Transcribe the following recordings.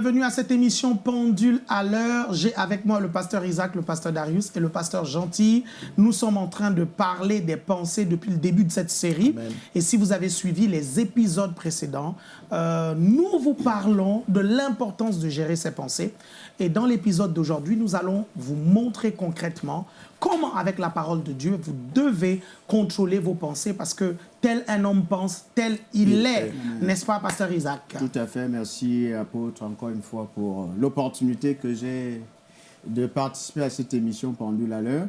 Bienvenue à cette émission Pendule à l'heure. J'ai avec moi le pasteur Isaac, le pasteur Darius et le pasteur Gentil. Nous sommes en train de parler des pensées depuis le début de cette série. Et si vous avez suivi les épisodes précédents, euh, nous vous parlons de l'importance de gérer ses pensées. Et dans l'épisode d'aujourd'hui, nous allons vous montrer concrètement comment, avec la parole de Dieu, vous devez contrôler vos pensées parce que tel un homme pense, tel il est. N'est-ce pas, Pasteur Isaac? Tout à fait. Merci, apôtre, encore une fois, pour l'opportunité que j'ai de participer à cette émission pendule à l'heure.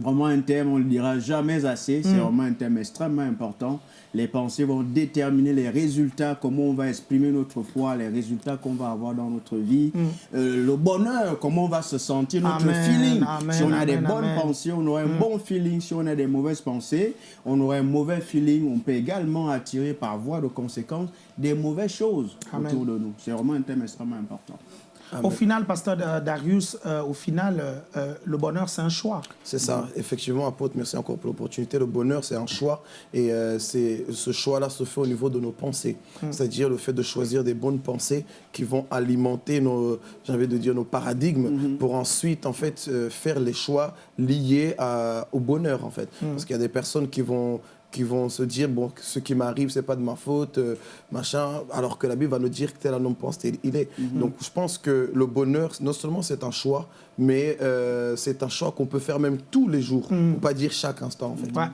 Vraiment un thème, on ne le dira jamais assez, c'est mm. vraiment un thème extrêmement important. Les pensées vont déterminer les résultats, comment on va exprimer notre foi, les résultats qu'on va avoir dans notre vie, mm. euh, le bonheur, comment on va se sentir, notre feeling. si on a des bonnes pensées, on aura un mm. bon feeling. Si on a des mauvaises pensées, on aura un mauvais feeling. On peut également attirer par voie de conséquence des mauvaises choses autour de nous. C'est vraiment un thème extrêmement important. Au final, pasteur Darius, euh, au final, euh, euh, le bonheur, c'est un choix. C'est ça, effectivement, apôtre, merci encore pour l'opportunité. Le bonheur, c'est un choix et c'est ce choix-là se fait au niveau de nos pensées. Hmm. C'est-à-dire le fait de choisir des bonnes pensées qui vont alimenter nos, j'avais de dire, nos paradigmes hmm. pour ensuite, en fait, faire les choix liés au bonheur, en fait. Hmm. Parce qu'il y a des personnes qui vont qui vont se dire, bon, ce qui m'arrive, c'est pas de ma faute, euh, machin, alors que la Bible va nous dire que tel un homme pense tel il est. Mhm. Donc, je pense que le bonheur, non seulement c'est un choix, mais euh, c'est un choix qu'on peut faire même tous les jours, mm. pas dire chaque instant, en fait. Ouais.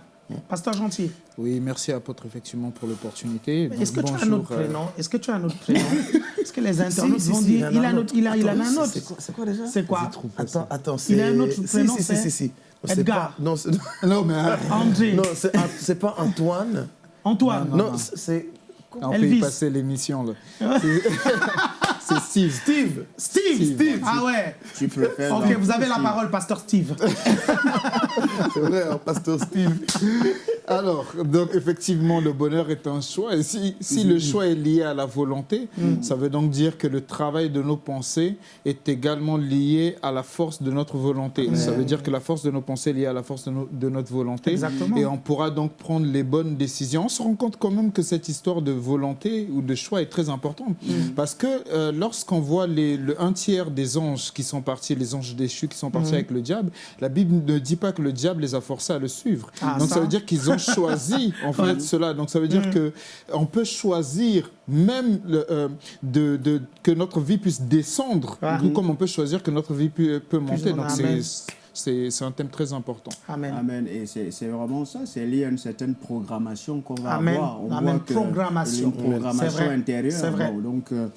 Pasteur Gentil. Oui, merci apôtre effectivement pour l'opportunité. Est-ce que, tu as un autre euh, prénom? Est-ce que tu as un autre prénom? Est-ce que les internautes vont dire il, a un autre, il, a, il a un autre C'est quoi, déjà? C'est quoi? Attends, attends. Il a un autre prénom Si, si, si. Edgar. non, non, mais André. Non, c'est pas Antoine. Antoine. Non, c'est. On peut y passer l'émission là. c'est Steve. Steve. Steve. Steve. Ah ouais. Tu peux faire. Ok, vous avez la parole, Pasteur Steve. c'est vrai, hein, Pasteur Steve. Alors, donc effectivement, le bonheur est un choix. Et si, si le choix est lié à la volonté, mm. ça veut donc dire que le travail de nos pensées est également lié à la force de notre volonté. Ça veut dire que la force de nos pensées est liée à la force de, notre volonté. Exactement. Et on pourra donc prendre les bonnes décisions. On se rend compte quand même que cette histoire de volonté ou de choix est très importante. Mm. Parce que euh, lorsqu'on voit les, le un tiers des anges qui sont partis, les anges déchus qui sont partis mm. avec le diable, la Bible ne dit pas que le diable les a forcés à le suivre. Ah, donc ça veut dire qu'ils ont choisi en fait cela. Donc ça veut dire mm. que on peut choisir même euh, de, de, que notre vie puisse descendre, comme on peut choisir que notre vie peut, monter. Donc c'est un thème très important. Amen. Amen. Et c'est vraiment ça, c'est lié à une certaine programmation qu'on va avoir. On Amen. Voit programmation. Une programmation intérieure. Vrai. Donc, euh,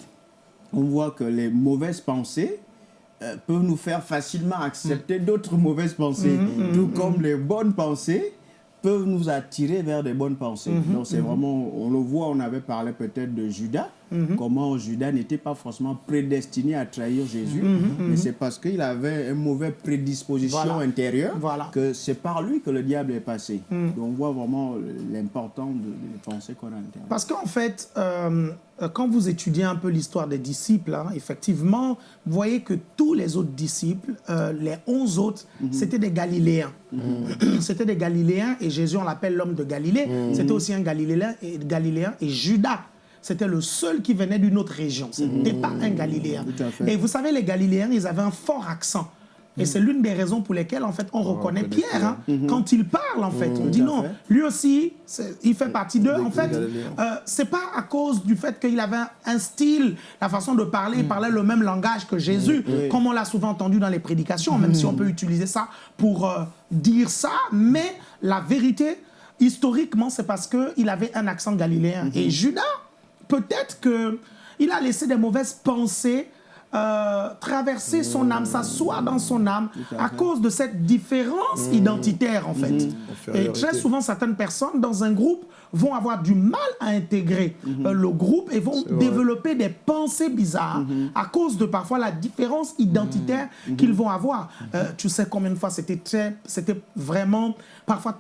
on voit que les mauvaises pensées euh, peuvent nous faire facilement accepter mm. d'autres mauvaises pensées, mm, tout comme les bonnes pensées peuvent nous attirer vers des bonnes pensées. Donc c'est vraiment, on le voit, on avait parlé peut-être de Judas, Mhm. comment Judas n'était pas forcément prédestiné à trahir Jésus, mhm, mhm, mais c'est parce qu'il avait une mauvaise prédisposition intérieure que c'est par lui que le diable est passé. Donc on voit vraiment l'importance de, penser qu'on a intérieur. Parce qu'en fait, euh, quand vous étudiez un peu l'histoire des disciples, hein, effectivement, vous voyez que tous les autres disciples, euh, les onze autres, c'était des Galiléens. C'était des Galiléens et Jésus, on l'appelle l'homme de Galilée. C'était aussi un Galiléen et, Galiléen et Judas c'était le seul qui venait d'une autre région. Ce n'était pas un Galiléen. Et vous savez, les Galiléens, ils avaient un fort accent. Et c'est l'une des raisons pour lesquelles, en fait, on, reconnaît Pierre. Hein. Mhm. Quand il parle, en fait, on dit non, lui aussi, il fait partie d'eux. En fait, euh, c'est pas à cause du fait qu'il avait un style, la façon de parler, il parlait le même langage que Jésus, comme on l'a souvent entendu dans les prédications, même si on peut utiliser ça pour euh, dire ça. Mais la vérité, historiquement, c'est parce qu'il avait un accent galiléen. Et Judas, peut-être qu'il a laissé des mauvaises pensées euh, traverser son âme, s'asseoir dans son âme à cause de cette différence mmh. identitaire en fait. Mmh. Et très souvent, certaines personnes dans un groupe vont avoir du mal à intégrer mmh. euh, le groupe et vont développer des pensées bizarres à cause de parfois la différence identitaire qu'ils vont avoir. Euh, tu sais combien de fois c'était vraiment parfois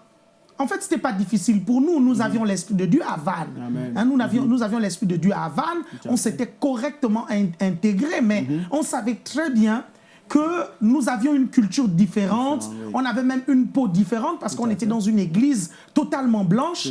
en fait, ce n'était pas difficile pour nous. Nous avions l'Esprit de Dieu à Vannes. Hein, nous avions, nous avions l'Esprit de Dieu à Vannes. On s'était correctement intégré, mais mhm. on savait très bien que nous avions une culture différente, oui. on avait même une peau différente parce qu'on était dans une église totalement blanche.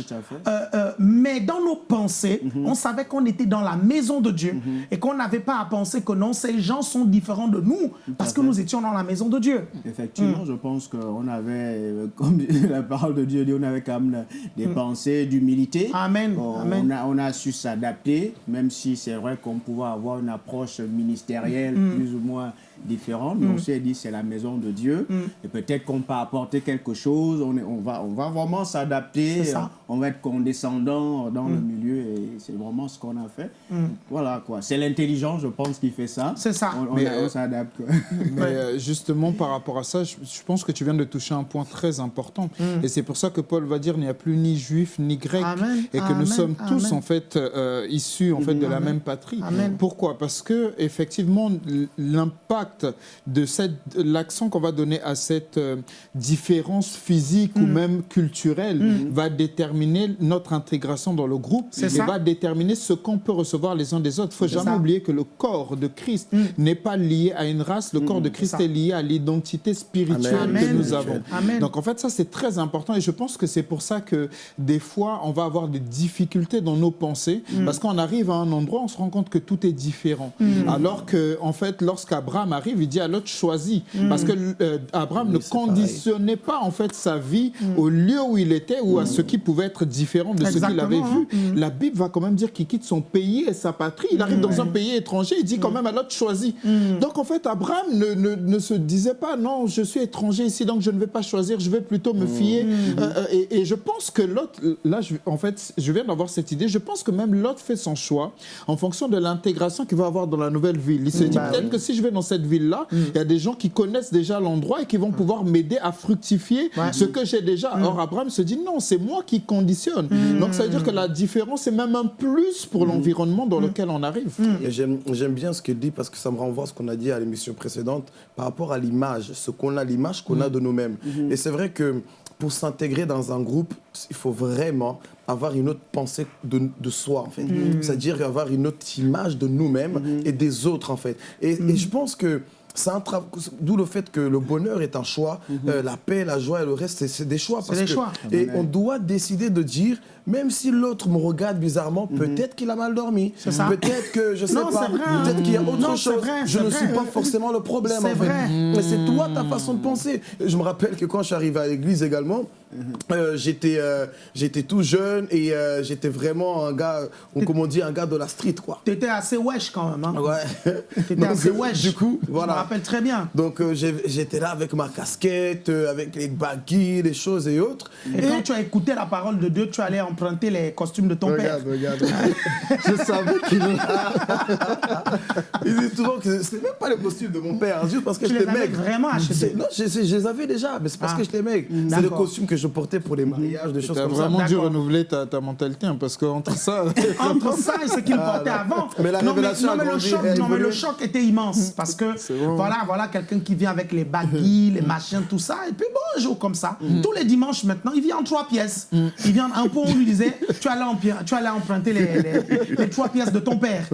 Euh, euh, mais dans nos pensées, Mhm. on savait qu'on était dans la maison de Dieu et qu'on n'avait pas à penser que non, ces gens sont différents de nous parce que nous étions dans la maison de Dieu. Effectivement, je pense qu'on avait, euh, comme la parole de Dieu dit, on avait quand même des pensées d'humilité. Amen, On, amen. on a, on a su s'adapter, même si c'est vrai qu'on pouvait avoir une approche ministérielle plus ou moins différente. Mais on s'est dit, c'est la maison de Dieu. Et peut-être qu'on peut apporter quelque chose. On, est- on, va, on va vraiment s'adapter. Ça. On va être condescendant dans le milieu. Et c'est vraiment ce qu'on a fait. Voilà quoi. C'est l'intelligence, je pense, qui fait ça. C'est ça. On, on- on euh, s'adapte. Mais euh, justement, par rapport à ça, je, je pense que tu viens de toucher un point très important. Et c'est pour ça que Paul va dire il n'y a plus ni juif ni grec. Amen, Et que amen, nous sommes tous, en fait, euh, issus en fait, de la même patrie. Amen. Pourquoi? Parce que, effectivement, l- l'impact de. L'accent qu'on va donner à cette euh, différence physique Mm. ou même culturelle va déterminer notre intégration dans le groupe et ça. va déterminer ce qu'on peut recevoir les uns des autres. Il faut C'est jamais ça. oublier que le corps de Christ n'est pas lié à une race, le corps de Christ Mm. est lié à l'identité spirituelle Amen. que nous avons. Amen. Donc en fait, ça c'est très important et je pense que c'est pour ça que des fois on va avoir des difficultés dans nos pensées Mm. parce qu'on arrive à un endroit, on se rend compte que tout est différent. Mm. Alors que en fait, lorsqu'Abraham arrive, il dit à l'autre choisis Mm. parce que euh, Abraham ne pareil. conditionnait pas en fait sa vie au lieu où il était ou à ce qui pouvait être différent de ce qu'il avait Exactement, vu. La Bible va quand même dire qu'il quitte son pays et sa patrie. Il arrive dans un pays étranger, il dit quand même à l'autre choisis. Donc en fait, Abraham ne, ne- ne se disait pas non, je suis étranger ici, donc je ne vais pas choisir, je vais plutôt me fier. Euh, euh, et, et je pense que l'autre, là, je, en fait, je viens d'avoir cette idée, je pense que même l'autre fait son choix en fonction de l'intégration qu'il va avoir dans la nouvelle ville. Il se dit Bah peut-être que si je vais dans cette ville-là, il y a des gens qui connaissent déjà l'endroit et qui vont pouvoir m'aider à fructifier ce que j'ai déjà. Or, Abraham se dit non, c'est moi qui conditionne. Donc ça veut dire que la différence est même un plus pour l'environnement dans lequel on arrive. Et j'aime bien ce qu'il dit parce que ça me renvoie à ce qu'on a dit à l'émission précédente par rapport à l'image, ce qu'on a, l'image qu'on a de nous-mêmes. Et c'est vrai que pour s'intégrer dans un groupe, il faut vraiment avoir une autre pensée de, de soi, en fait. C'est-à-dire avoir une autre image de nous-mêmes et des autres, en fait. Et, et je pense que c'est un D'où le fait que le bonheur est un choix, euh, la paix, la joie et le reste, c'est- c'est des choix. parce des que- choix. Et on doit décider de dire, même si l'autre me regarde bizarrement, peut-être qu'il a mal dormi. ça. Peut-être que, je sais Non, pas, peut-être qu'il y a autre Non, chose. vrai, je ne vrai. suis pas forcément le problème, C'est en fait. vrai. Mais c'est toi, ta façon de penser. Je me rappelle que quand je suis arrivé à l'église également, euh, j'étais euh, j'étais tout jeune et euh, j'étais vraiment un gars, comment on dit, un gars de la street, quoi. Tu étais assez wesh quand même. Hein? Ouais. Tu étais Donc, assez euh, wesh. Du coup, Je me rappelle très bien. Donc euh, j'étais là avec ma casquette, euh, avec les baggy, les choses et autres. Et, quand tu as écouté la parole de Dieu, tu allais emprunter les costumes de ton père. regarde, regarde. je savais qu'il Il dit souvent que c'était même pas le costume de mon père, juste parce que Tu j'étais les avais maigre. vraiment achetés C'est- Non, je, je les avais déjà, mais c'est parce Ah. que j'étais maigre. C'est le costume que je portais pour les mariages, des choses Tu as comme vraiment ça. dû renouveler ta, ta mentalité, hein, parce qu'entre ça... Entre ça et ce qu'il portait avant. Ah, Mais la non, mais, non, mais le choc, elle a non, mais le évolué. choc était immense parce que bon. voilà, voilà quelqu'un qui vient avec les baggy, les machins, tout ça. Et puis bon, un jour comme ça, tous les dimanches maintenant, il vient en trois pièces. Il vient un peu, on lui disait, tu allais, tu allais emprunter les, les- les trois pièces de ton père.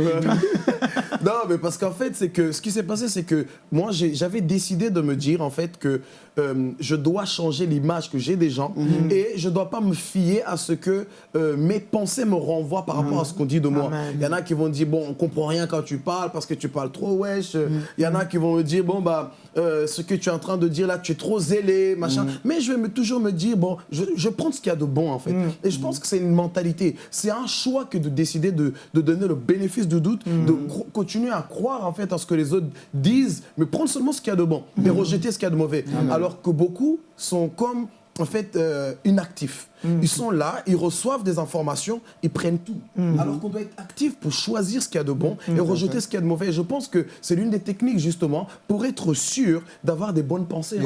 Non, mais parce qu'en fait, c'est que ce qui s'est passé, c'est que moi, j'avais décidé de me dire, en fait, que euh, je dois changer l'image que j'ai des gens et je dois pas me fier à ce que euh, mes pensées me renvoient par rapport à ce qu'on dit de moi. Il y en a qui vont dire, bon, on comprend rien quand tu parles parce que tu parles trop wesh. Il y en a qui vont me dire, bon, bah, euh, ce que tu es en train de dire là, tu es trop zélé, machin. Mais je vais me, toujours me dire, bon, je, je prends ce qu'il y a de bon, en fait. Et je pense que c'est une mentalité. C'est un choix que de décider de, de donner le bénéfice du doute, de cro- continuer à croire, en fait, à ce que les autres disent, mais prendre seulement ce qu'il y a de bon et rejeter ce qu'il y a de mauvais. Alors que beaucoup sont comme, en fait, euh, inactifs. Ils sont là, ils reçoivent des informations, ils prennent tout. Alors qu'on doit être actif pour choisir ce qu'il y a de bon et rejeter ce qu'il y a de mauvais. Et je pense que c'est l'une des techniques, justement, pour être sûr d'avoir des bonnes pensées.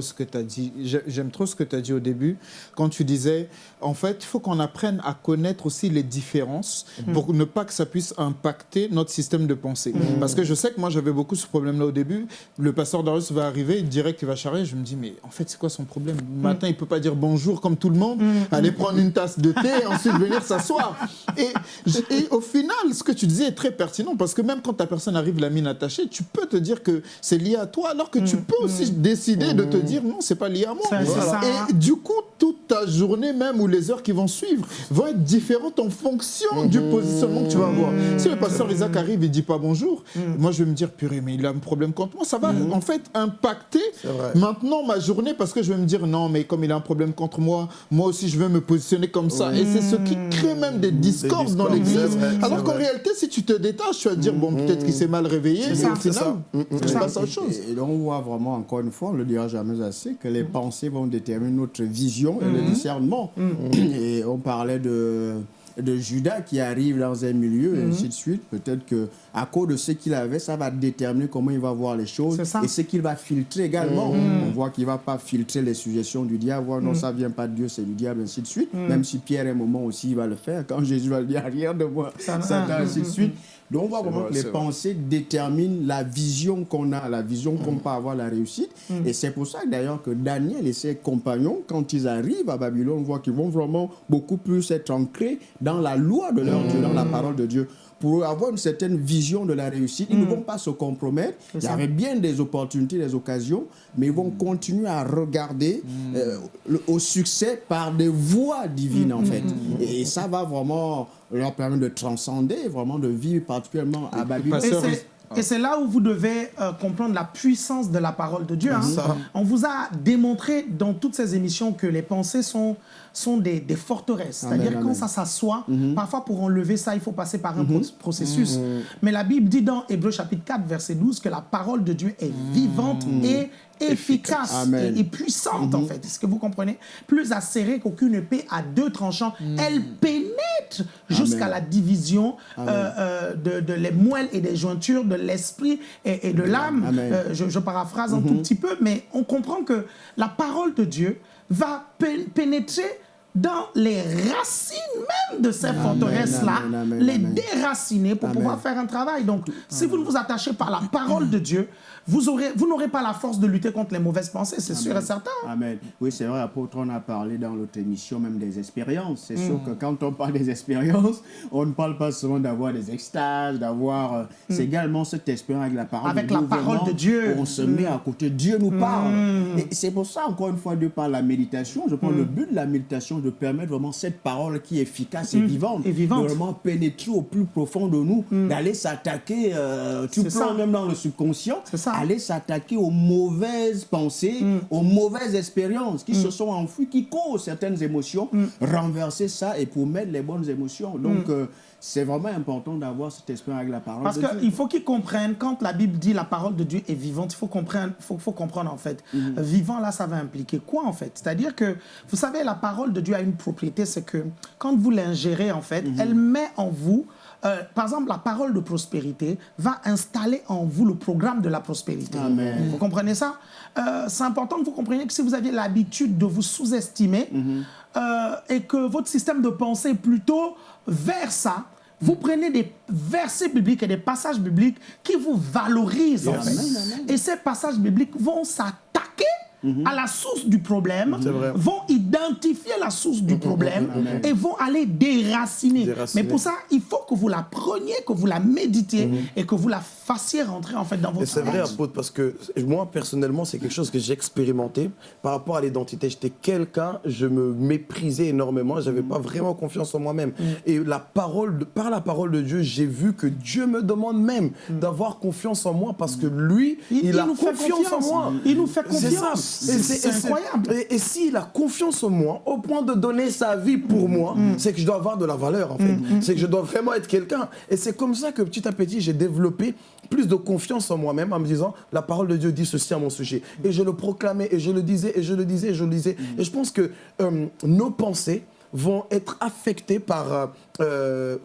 Ce que tu as dit, j'ai- j'aime trop ce que tu as dit au début, quand tu disais, en fait, il faut qu'on apprenne à connaître aussi les différences pour ne pas que ça puisse impacter notre système de pensée. Parce que je sais que moi, j'avais beaucoup ce problème-là au début. Le Pasteur Darius va arriver, direct, il va charrier. Je me dis, mais en fait, c'est quoi son problème? Le matin, il peut pas dire bonjour comme tout tout le monde, aller prendre une tasse de thé et ensuite venir s'asseoir. Et, et, au final, ce que tu disais est très pertinent parce que même quand ta personne arrive la mine attachée, tu peux te dire que c'est lié à toi alors que tu peux aussi décider de te dire non, c'est pas lié à moi. Et du coup, toute ta journée même ou les heures qui vont suivre vont être différentes en fonction du positionnement que tu vas avoir. Si le pasteur Isaac arrive et dit pas bonjour, moi je vais me dire purée, mais il a un problème contre moi. Ça va en fait impacter maintenant ma journée parce que je vais me dire non, mais comme il a un problème contre moi, moi aussi je vais me positionner comme ça. Et c'est ce qui crée même des discordes dans l'église. Alors qu'en réalité, si tu te détaches, tu vas te dire bon, peut-être qu'il s'est mal réveillé, mais au final, tu passes à autre chose. Et donc on voit vraiment, encore une fois, on le dira jamais assez, que les pensées vont déterminer notre vision et le discernement. Et on parlait de de Judas qui arrive dans un milieu, et ainsi de suite. Peut-être que à cause de ce qu'il avait, ça va déterminer comment il va voir les choses et ce qu'il va filtrer également. On voit qu'il ne va pas filtrer les suggestions du diable, non, ça ne vient pas de Dieu, c'est du diable, ainsi de suite. Même si Pierre, à un moment aussi, il va le faire. Quand Jésus va le dire, rien de moi, Satan, ainsi de suite. Donc on voit comment les pensées déterminent la vision qu'on a, la vision qu'on peut avoir, la réussite. Et c'est pour ça d'ailleurs que Daniel et ses compagnons, quand ils arrivent à Babylone, on voit qu'ils vont vraiment beaucoup plus être ancrés dans la loi de leur Dieu, dans la parole de Dieu pour avoir une certaine vision de la réussite. Ils ne vont pas se compromettre. Il y avait bien des opportunités, des occasions, mais ils vont continuer à regarder euh, au succès par des voies divines, en fait. Et ça va vraiment leur permettre de transcender, vraiment de vivre particulièrement à Babylone. Et c'est là où vous devez euh, comprendre la puissance de la parole de Dieu. Hein. On vous a démontré dans toutes ces émissions que les pensées sont sont des, des forteresses. C'est-à-dire quand ça s'assoit, mhm. parfois pour enlever ça, il faut passer par un mhm. processus. Mais la Bible dit dans Hébreu chapitre 4, verset 12, que la parole de Dieu est vivante et efficace et, puissante en fait. Est-ce que vous comprenez? Plus acérée qu'aucune épée à deux tranchants. Elle pénètre jusqu'à la division euh, euh, de, de, les moelles et des jointures de l'esprit et, de l'âme. Euh, je, je, paraphrase un tout petit peu, mais on comprend que la parole de Dieu va pénétrer dans les racines même de ces forteresses-là, les déraciner pour pouvoir faire un travail. Donc, si vous ne vous attachez pas à la parole de Dieu, vous aurez, vous n'aurez pas la force de lutter contre les mauvaises pensées, c'est sûr et certain. Amen. Oui, c'est vrai, apôtre, on a parlé dans l'autre émission même des expériences. C'est sûr mm. que quand on parle des expériences, on ne parle pas seulement d'avoir des extases, d'avoir... Euh, mm. C'est également cette expérience avec la parole avec de Dieu. Avec la parole de Dieu. On se met à côté, Dieu nous parle. Mm. Et c'est pour ça, encore une fois, Dieu parle la méditation. Je prends le but de la méditation de permettre vraiment cette parole qui est efficace et vivante, et vivante. de vraiment pénétrer au plus profond de nous, d'aller s'attaquer, euh, tu prends même dans le subconscient, ça aller s'attaquer aux mauvaises pensées, mm. aux mauvaises expériences qui se mm. sont enfouies, qui causent certaines émotions, mm. renverser ça et pour mettre les bonnes émotions. Donc, euh, c'est vraiment important d'avoir cet esprit avec la parole Parce qu'il faut qu'ils comprennent, quand la Bible dit la parole de Dieu est vivante, il faut comprendre, faut, faut comprendre en fait. Mm-hmm. Vivant, là, ça va impliquer quoi en fait? C'est-à-dire que, vous savez, la parole de Dieu a une propriété, c'est que quand vous l'ingérez en fait, mm-hmm. elle met en vous euh, par exemple, la parole de prospérité va installer en vous le programme de la prospérité. Vous comprenez ça? Euh, C'est important que vous compreniez que si vous aviez l'habitude de vous sous-estimer mhm. euh, et que votre système de pensée est plutôt vers ça, vous prenez des versets bibliques et des passages bibliques qui vous valorisent. En fait. Et ces passages bibliques vont s'attaquer à la source du problème, vont identifier la source du problème et vont aller déraciner. Mais pour ça, il faut que vous la preniez, que vous la méditiez et que vous la fassiez rentrer en fait dans votre C'est vrai, apôtre, parce que moi, personnellement, c'est quelque chose que j'ai expérimenté par rapport à l'identité. J'étais quelqu'un, je me méprisais énormément, j'avais n'avais pas vraiment confiance en moi-même. Mhm. Et la parole de, par la parole de Dieu, j'ai vu que Dieu me demande même mhm. d'avoir confiance en moi parce que lui, il, a confiance, en moi. Il nous fait confiance. C'est incroyable. Et, s'il a confiance en moi, au point de donner sa vie pour moi, mm. c'est que je dois avoir de la valeur, en fait. Mm. C'est que je dois vraiment être quelqu'un. Et c'est comme ça que petit à petit, j'ai développé plus de confiance en moi-même en me disant, la parole de Dieu dit ceci à mon sujet. Et je le proclamais, et je le disais, et je le disais, et je le disais. Mm. Et je pense que euh, nos pensées, vont être affectés par, euh,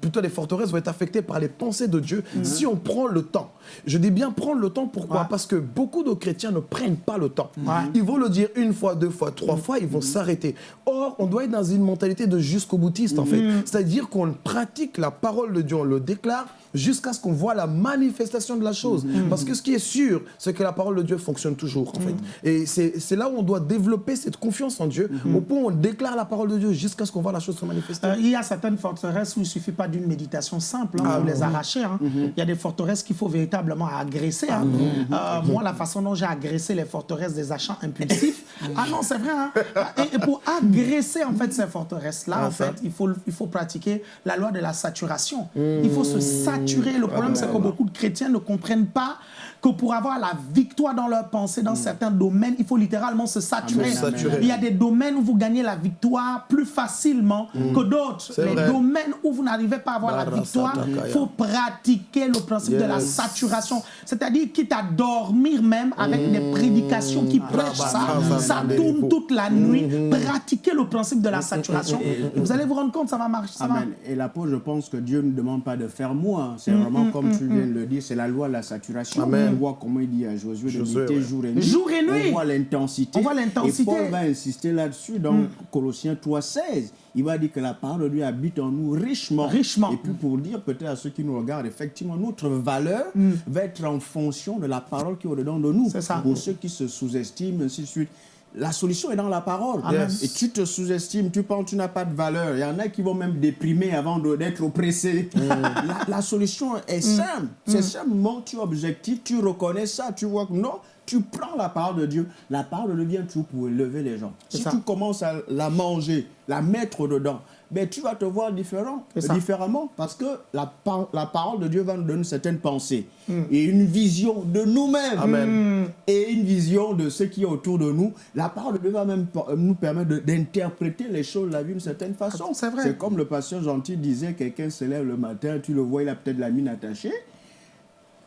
plutôt les forteresses vont être affectées par les pensées de Dieu mhm. si on prend le temps. Je dis bien prendre le temps, pourquoi Parce que beaucoup de chrétiens ne prennent pas le temps. Ils vont le dire une fois, deux fois, trois fois, ils vont mhm. s'arrêter. Or, on doit être dans une mentalité de jusqu'au boutiste, en fait. Mhm. C'est-à-dire qu'on pratique la parole de Dieu, on le déclare, jusqu'à ce qu'on voit la manifestation de la chose. Parce que ce qui est sûr, c'est que la parole de Dieu fonctionne toujours, en fait. Et c'est là où on doit développer cette confiance en Dieu, au point où on déclare la parole de Dieu jusqu'à ce qu'on voit la chose se manifester. Euh, il y a certaines forteresses où il ne suffit pas d'une méditation simple hein, pour les arracher. hein. Il y a des forteresses qu'il faut véritablement agresser. hein. Euh, moi, la façon dont j'ai agressé les forteresses des achats impulsifs, ah non, c'est vrai. hein. Et, et pour agresser en fait ces forteresses-là, Ah, en fait, il faut, il faut pratiquer la loi de la saturation. Il faut se saturer. Le problème, c'est que beaucoup de chrétiens ne comprennent pas que pour avoir la victoire dans leur pensée, dans certains domaines, il faut littéralement se saturer. Amen, saturer. Il y a des domaines où vous gagnez la victoire plus facilement que d'autres. Les vrai. domaines où vous n'arrivez pas à avoir la victoire, il faut pratiquer le principe de la saturation. C'est-à-dire quitte à dormir même avec des prédications qui prêchent ça, ça tourne toute la nuit. Pratiquez le principe de la saturation. Et vous allez vous rendre compte, ça va marcher. Ça va. Amen. Et l'apôtre, je pense que Dieu ne demande pas de faire moins. C'est vraiment comme tu viens de le dire, c'est la loi de la saturation. Amen. On voit comment il dit à Josué de ouais. jour et nuit. Jour et nuit. On voit l'intensité. On voit l'intensité. Et Paul va insister là-dessus dans Colossiens 3,16. Il va dire que la parole de Dieu habite en nous richement. Richement. Et puis pour dire peut-être à ceux qui nous regardent, effectivement, notre valeur va être en fonction de la parole qui est au-dedans de nous. C'est ça. Pour ceux qui se sous-estiment, ainsi de suite. La solution est dans la parole. Et tu te sous-estimes, tu penses que tu n'as pas de valeur. Il y en a qui vont même déprimer avant de- d'être oppressés. La, la solution est simple. C'est simplement tu es objectif, tu reconnais ça, tu vois que non, tu prends la parole de Dieu. La parole de Dieu vient toujours pour élever les gens. C'est Si ça. tu commences à la manger, la mettre dedans, ben, tu vas te voir différent, différemment parce que la, par- la parole de Dieu va nous donner une certaine pensée et une vision de nous-mêmes Amen. et une vision de ce qui est autour de nous. La parole de Dieu va même pa- nous permettre de- d'interpréter les choses, la vie d'une certaine façon. C'est vrai. C'est comme le pasteur gentil disait, quelqu'un se lève le matin, tu le vois, il a peut-être la mine attachée.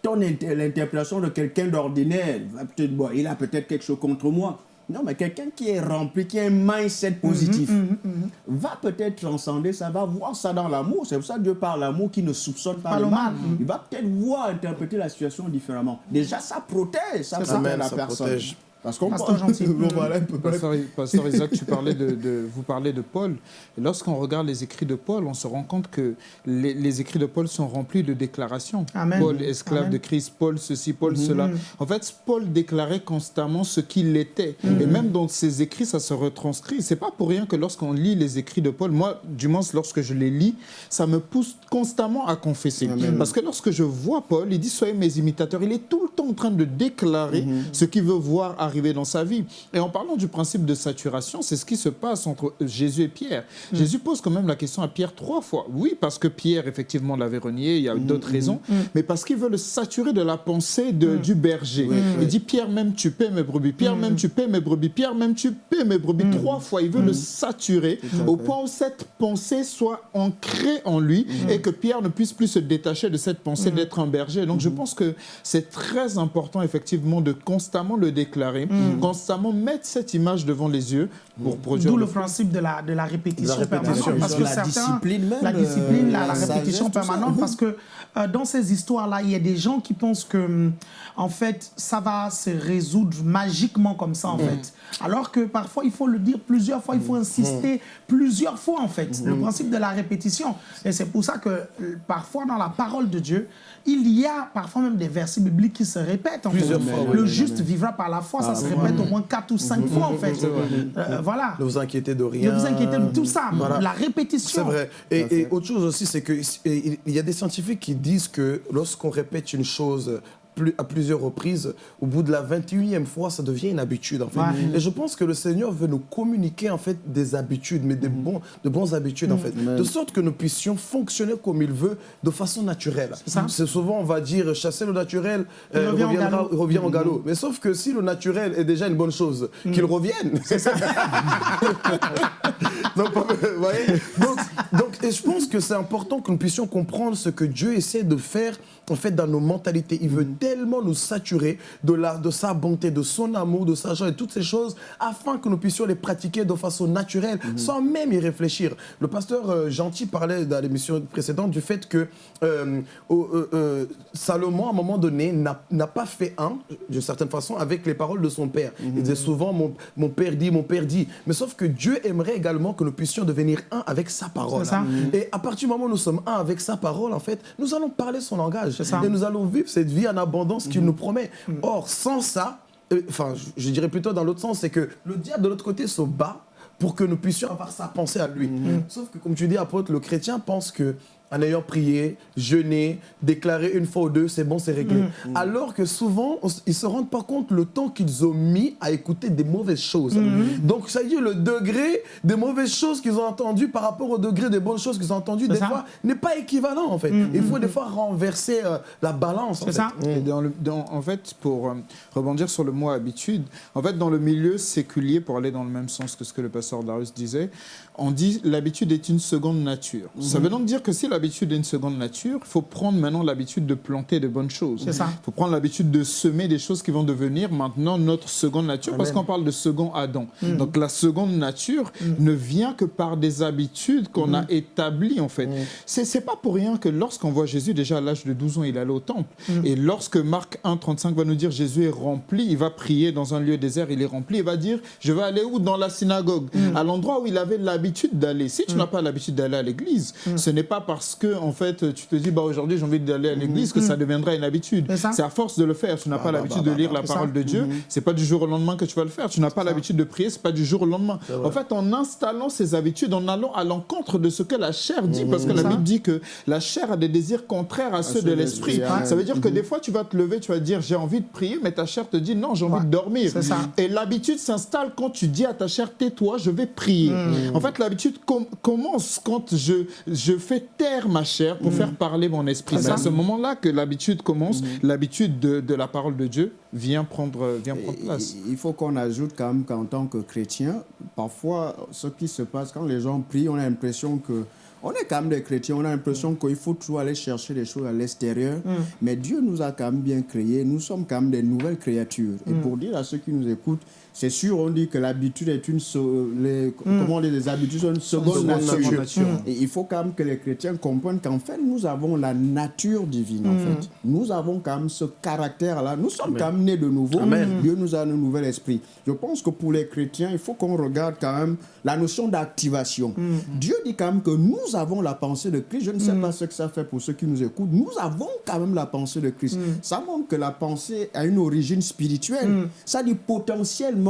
L'interprétation de quelqu'un d'ordinaire, va peut-être, bon, il a peut-être quelque chose contre moi. Non, mais quelqu'un qui est rempli, qui a un mindset positif, va peut-être transcender ça, va voir ça dans l'amour. C'est pour ça que Dieu parle l'amour qui ne soupçonne pas Pas le mal. Il va peut-être voir, interpréter la situation différemment. Déjà, ça protège, ça protège Amen, la ça personne. protège. Parce qu'on Pasteur gentil. Bon, voilà. Pasteur, Pasteur Isaac, tu parlais de, de- vous parlez de Paul. Lorsqu'on regarde les écrits de Paul, on se rend compte que les, les écrits de Paul sont remplis de déclarations. Amen. Paul, esclave Amen. de Christ, Paul ceci, Paul cela. En fait, Paul déclarait constamment ce qu'il était. Et même dans ses écrits, ça se retranscrit. C'est pas pour rien que lorsqu'on lit les écrits de Paul, moi, du moins, lorsque je les lis, ça me pousse constamment à confesser. Parce que lorsque je vois Paul, il dit Soyez mes imitateurs. Il est tout le temps en train de déclarer ce qu'il veut voir arriver dans sa vie. Et en parlant du principe de saturation, c'est ce qui se passe entre Jésus et Pierre. Jésus pose quand même la question à Pierre trois fois. Oui, parce que Pierre, effectivement, l'avait renié, il y a d'autres raisons, mais parce qu'il veut le saturer de la pensée de- du berger. Il dit Pierre, même tu paies mes brebis. Pierre, même tu paies mes brebis. Pierre, même tu paies mes brebis. Trois fois, il veut le saturer au point où cette pensée soit ancrée en lui et que Pierre ne puisse plus se détacher de cette pensée d'être un berger. Donc je pense que c'est très important, effectivement, de constamment le déclarer, constamment mettre cette image devant les yeux pour produire. D'où le le principe de la, de la répétition, De la répétition, permanente. Parce que la certains, discipline même, la discipline, la, euh, la répétition sagesse, tout ça. permanente. Parce que euh, dans ces histoires-là, il y a des gens qui pensent que, hum, en fait, ça va se résoudre magiquement comme ça, en fait. Alors que parfois, il faut le dire plusieurs fois, il faut insister plusieurs fois, en fait. Le principe de la répétition. Et c'est pour ça que euh, parfois, dans la parole de Dieu, il y a parfois même des versets bibliques qui se répètent. En Plusieurs fait. fois, Le oui. juste vivra par la foi, ça se répète au moins quatre ou cinq fois, en fait. Euh, voilà. Ne vous inquiétez de rien. Ne vous inquiétez de tout ça, Voilà. la répétition. C'est vrai. Et, et autre chose aussi, c'est que et il y a des scientifiques qui disent que lorsqu'on répète une chose plus- à plusieurs reprises, au bout de la 21e fois, ça devient une habitude en fait. Ouais. Et je pense que le Seigneur veut nous communiquer en fait des habitudes, mais des bons, de bonnes habitudes en fait, de sorte que nous puissions fonctionner comme il veut, de façon naturelle. C'est souvent on va dire chasser le naturel, Il euh, revient au galop. revient au galop. Mais sauf que si le naturel est déjà une bonne chose, qu'il revienne. Donc, vous voyez? Donc, donc, et je pense que c'est important que nous puissions comprendre ce que Dieu essaie de faire en fait dans nos mentalités. Il veut tellement nous saturer de, la, de sa bonté, de son amour, de sa joie et toutes ces choses afin que nous puissions les pratiquer de façon naturelle sans même y réfléchir. Le pasteur euh, Gentil parlait dans l'émission précédente du fait que euh, euh, Salomon, à un moment donné, n'a pas fait un, d'une certaine façon, avec les paroles de son père. Il disait souvent mon, mon père dit, mon père dit. Mais sauf que Dieu aimerait également que nous puissions devenir un avec sa parole. Et à partir du moment où nous sommes un avec sa parole, en fait, nous allons parler son langage. Ça. Et nous allons vivre cette vie en abondance qu'il nous promet. Mm. Or, sans ça, euh, enfin, je, dirais plutôt dans l'autre sens, c'est que le diable de l'autre côté se bat pour que nous puissions avoir sa pensée à lui. Mm. Sauf que, comme tu dis, apôtre, le chrétien pense que en ayant prié, jeûné, déclaré une fois ou deux, c'est bon, c'est réglé. Mm. Alors que souvent, on ils se rendent pas compte le temps qu'ils ont mis à écouter des mauvaises choses. Mm. Donc, ça veut dire le degré des mauvaises choses qu'ils ont entendues par rapport au degré des bonnes choses qu'ils ont entendues, des ça. Mm. fois, n'est pas équivalent, en fait. Il faut des fois renverser euh, la balance. en C'est fait. ça. Et dans le, dans- en fait, pour euh, rebondir sur le mot habitude, en fait, dans le milieu séculier, pour aller dans le même sens que ce que le pasteur Darius disait, on dit l'habitude est une seconde nature. Ça veut donc dire que si l'habitude est une seconde nature, il faut prendre maintenant l'habitude de planter de bonnes choses. C'est ça. Il faut prendre l'habitude de semer des choses qui vont devenir maintenant notre seconde nature, parce qu'on parle de second Adam. Donc la seconde nature ne vient que par des habitudes qu'on a établies, en fait. C'est c'est pas pour rien que lorsqu'on voit Jésus, déjà à l'âge de 12 ans, il allait au temple. Et lorsque Marc 1, 35 va nous dire Jésus est rempli, il va prier dans un lieu désert, il est rempli, il va dire Je vais aller où? Dans la synagogue, à l'endroit où il avait l'habitude d'aller. Si tu n'as pas l'habitude d'aller à l'église, ce n'est pas parce que, en fait, tu te dis bah, Aujourd'hui, j'ai envie d'aller à l'église que ça deviendra une habitude. C'est à force de le faire. Tu n'as pas bah, l'habitude bah, de lire bah, la parole ça. de Dieu. C'est pas du jour au lendemain que tu vas le faire. Tu n'as pas l'habitude de prier. C'est pas du jour au lendemain. En fait, en installant ces habitudes, en allant à l'encontre de ce que la chair dit, parce que la. Bible dit que la chair a des désirs contraires à ceux de l'esprit. Amen. Ça veut dire que des fois, tu vas te lever, tu vas dire j'ai envie de prier, mais ta chair te dit non, j'ai envie de dormir. Et l'habitude s'installe quand tu dis à ta chair tais-toi, je vais prier. En fait, l'habitude com- commence quand je, je fais taire ma chair pour faire parler mon esprit. C'est à ce moment-là que l'habitude commence, l'habitude de, de la parole de Dieu vient prendre, vient prendre place. Il faut qu'on ajoute quand même qu'en tant que chrétien, parfois, ce qui se passe quand les gens prient, on a l'impression que on est quand même des chrétiens, on a l'impression qu'il faut toujours aller chercher des choses à l'extérieur. Mais Dieu nous a quand même bien créés, nous sommes quand même des nouvelles créatures. Et pour dire à ceux qui nous écoutent, c'est sûr, on dit que l'habitude est une. so- les, Comment on dit, les habitudes sont une seconde, Seconde nature. Et il faut quand même que les chrétiens comprennent qu'en fait, nous avons la nature divine, en fait. Nous avons quand même ce caractère-là. Nous sommes quand même nés de nouveau. Amen. Dieu nous a un nouvel esprit. Je pense que pour les chrétiens, il faut qu'on regarde quand même la notion d'activation. Dieu dit quand même que nous avons la pensée de Christ. Je ne sais pas ce que ça fait pour ceux qui nous écoutent. Nous avons quand même la pensée de Christ. Ça montre que la pensée a une origine spirituelle. Ça dit potentiellement,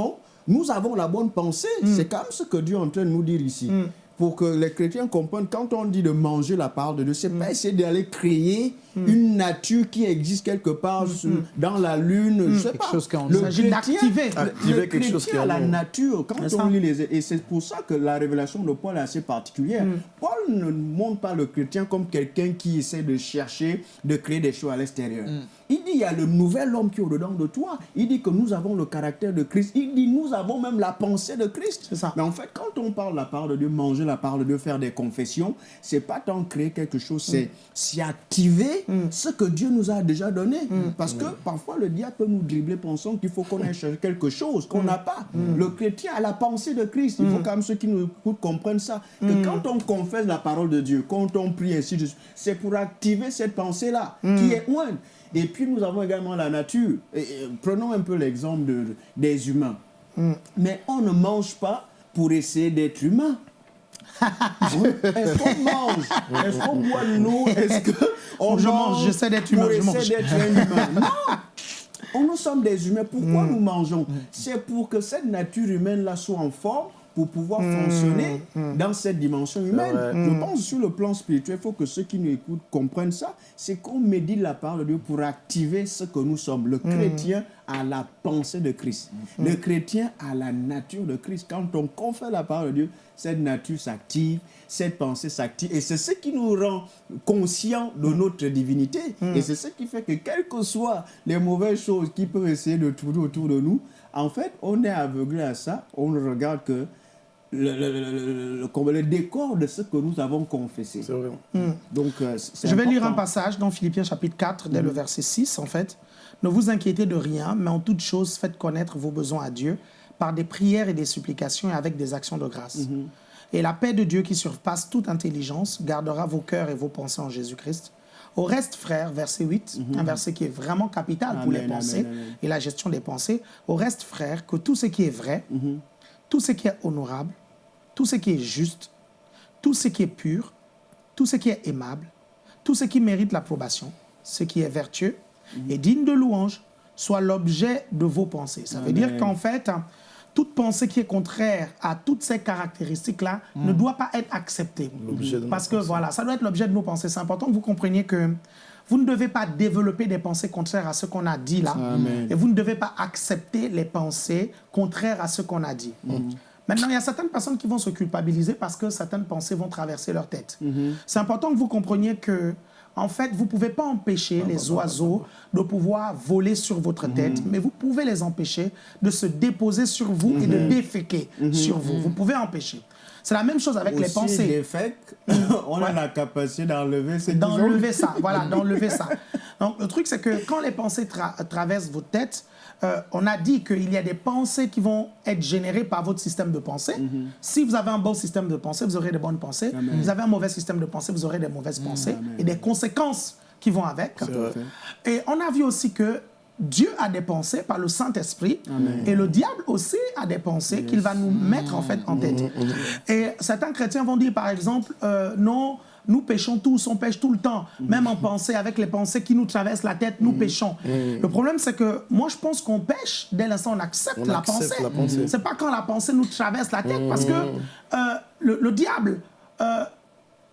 nous avons la bonne pensée. C'est quand même ce que Dieu est en train de nous dire ici. Pour que les chrétiens comprennent, quand on dit de manger la parole de Dieu, c'est pas essayer d'aller créer une nature qui existe quelque part sur- dans la lune, je sais Quelque pas. chose qui est en Le chrétien- d'activer. le- Activer le quelque chose chrétien qui est en a la nature. Quand on ça. lit les... Et c'est pour ça que la révélation de Paul est assez particulière. Paul ne montre pas le chrétien comme quelqu'un qui essaie de chercher, de créer des choses à l'extérieur. Il dit, il y a le nouvel homme qui est au-dedans de toi. Il dit que nous avons le caractère de Christ. Il dit, nous avons même la pensée de Christ. C'est ça. Mais en fait, quand on parle de la parole de Dieu, manger la parole de Dieu, faire des confessions, c'est pas tant créer quelque chose, c'est s'y activer ce que Dieu nous a déjà donné. Parce que parfois, le diable peut nous dribbler pensant qu'il faut qu'on chercher quelque chose qu'on n'a pas. Le chrétien a la pensée de Christ. Il faut quand même ceux qui nous écoutent comprennent ça. Que quand on confesse la parole de Dieu, quand on prie ainsi de suite, c'est pour activer cette pensée-là qui est one. Et puis nous avons également la nature. Et, et, prenons un peu l'exemple de- des humains. Mais on ne mange pas pour essayer d'être humain. Est-ce qu'on mange? Est-ce qu'on boit de l'eau Est-ce qu'on Je mange, j'essaie d'être humain, je mange. humain? Non On, Nous sommes des humains. Pourquoi nous mangeons? C'est pour que cette nature humaine-là soit en forme pour pouvoir fonctionner dans cette dimension humaine. Je pense sur le plan spirituel, il faut que ceux qui nous écoutent comprennent ça. C'est qu'on médite la parole de Dieu pour activer ce que nous sommes. Le chrétien a la pensée de Christ. Le chrétien a la nature de Christ. Quand on confère la parole de Dieu, cette nature s'active, cette pensée s'active. Et c'est ce qui nous rend conscients de notre divinité. Et c'est ce qui fait que, quelles que soient les mauvaises choses qui peuvent essayer de tourner autour de nous, en fait, on est aveuglé à ça. On ne regarde que le, le- le- le- le- comme le décor de ce que nous avons confessé. C'est vrai. Donc, euh, Je vais lire un passage dans Philippiens chapitre 4, dès le verset 6, en fait. Ne vous inquiétez de rien, mais en toute chose, faites connaître vos besoins à Dieu par des prières et des supplications et avec des actions de grâce. Et la paix de Dieu qui surpasse toute intelligence gardera vos cœurs et vos pensées en Jésus-Christ. Au reste, frères, verset 8, un verset qui est vraiment capital pour les pensées amen, amen. et la gestion des pensées. Au reste, frères, que tout ce qui est vrai, tout ce qui est honorable, tout ce qui est juste, tout ce qui est pur, tout ce qui est aimable, tout ce qui mérite l'approbation, ce qui est vertueux et digne de louange, soit l'objet de vos pensées. Ça veut dire qu'en fait, hein, toute pensée qui est contraire à toutes ces caractéristiques-là ne doit pas être acceptée. Parce que voilà, ça doit être l'objet de nos pensées. C'est important que vous compreniez que vous ne devez pas développer des pensées contraires à ce qu'on a dit là. Amen. Et vous ne devez pas accepter les pensées contraires à ce qu'on a dit. Maintenant, il y a certaines personnes qui vont se culpabiliser parce que certaines pensées vont traverser leur tête. C'est important que vous compreniez que, en fait, vous ne pouvez pas empêcher les oiseaux de pouvoir voler sur votre tête, mais vous pouvez les empêcher de se déposer sur vous et de déféquer sur vous. Vous pouvez empêcher. C'est la même chose avec les pensées les fakes, on a la capacité d'enlever ce qu'ils ont. d'enlever ça. Voilà, d'enlever ça. Donc, le truc, c'est que quand les pensées tra- traversent votre tête, euh, on a dit qu'il y a des pensées qui vont être générées par votre système de pensée. Si vous avez un bon système de pensée, vous aurez des bonnes pensées. Amen. Vous avez un mauvais système de pensée, vous aurez des mauvaises pensées Amen. et des conséquences qui vont avec. Et on a vu aussi que Dieu a des pensées par le Saint-Esprit et le diable aussi a des pensées qu'il va nous mettre en fait en tête. Et certains chrétiens vont dire par exemple, euh, non, nous péchons tous, on pêche tout le temps, même en pensée, avec les pensées qui nous traversent la tête, nous péchons. Le problème c'est que moi je pense qu'on pêche dès l'instant on accepte, On la, accepte pensée. la pensée. C'est pas quand la pensée nous traverse la tête parce que euh, le, le diable, euh,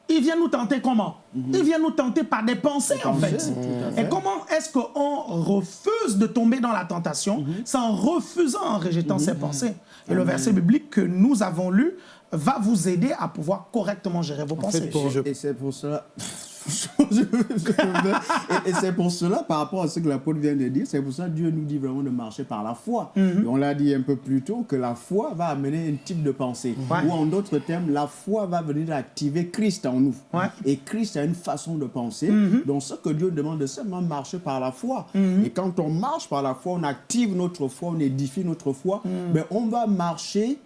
il vient nous tenter comment Il vient nous tenter par des pensées, en fait. pensées. Et comment est-ce qu'on refuse de tomber dans la tentation C'est en refusant, en rejetant ses pensées. Et le verset biblique que nous avons lu va vous aider à pouvoir correctement gérer vos pensées. pour- Et c'est pour cela. Et et c'est pour cela, par rapport à ce que l'apôtre vient de dire, c'est pour ça que Dieu nous dit vraiment de marcher par la foi. Et on l'a dit un peu plus tôt que la foi va amener un type de pensée. Ouais. Ou en d'autres termes, la foi va venir activer Christ en nous. Ouais. Et Christ a une façon de penser. Donc ce que Dieu demande, c'est seulement marcher par la foi. Et quand on marche par la foi, on active notre foi, on édifie notre foi, mais on va marcher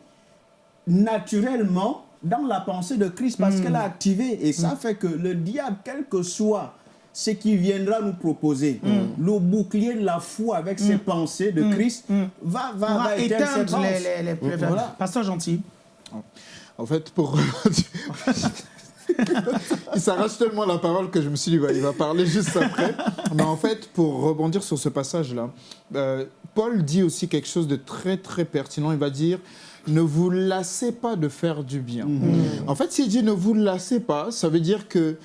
naturellement dans la pensée de Christ parce qu'elle a activé. Et ça fait que le diable, quel que soit ce qui viendra nous proposer, le bouclier de la foi avec ses pensées de Christ va, va, On va va éteindre les, les, les- Voilà. Pasteur gentil. En fait, pour. il s'arrache tellement la parole que je me suis dit, bah, il va parler juste après. Mais en fait, pour rebondir sur ce passage-là, euh, Paul dit aussi quelque chose de très, très pertinent. Il va dire ne vous lassez pas de faire du bien. En fait, s'il dit ne vous lassez pas, ça veut dire que.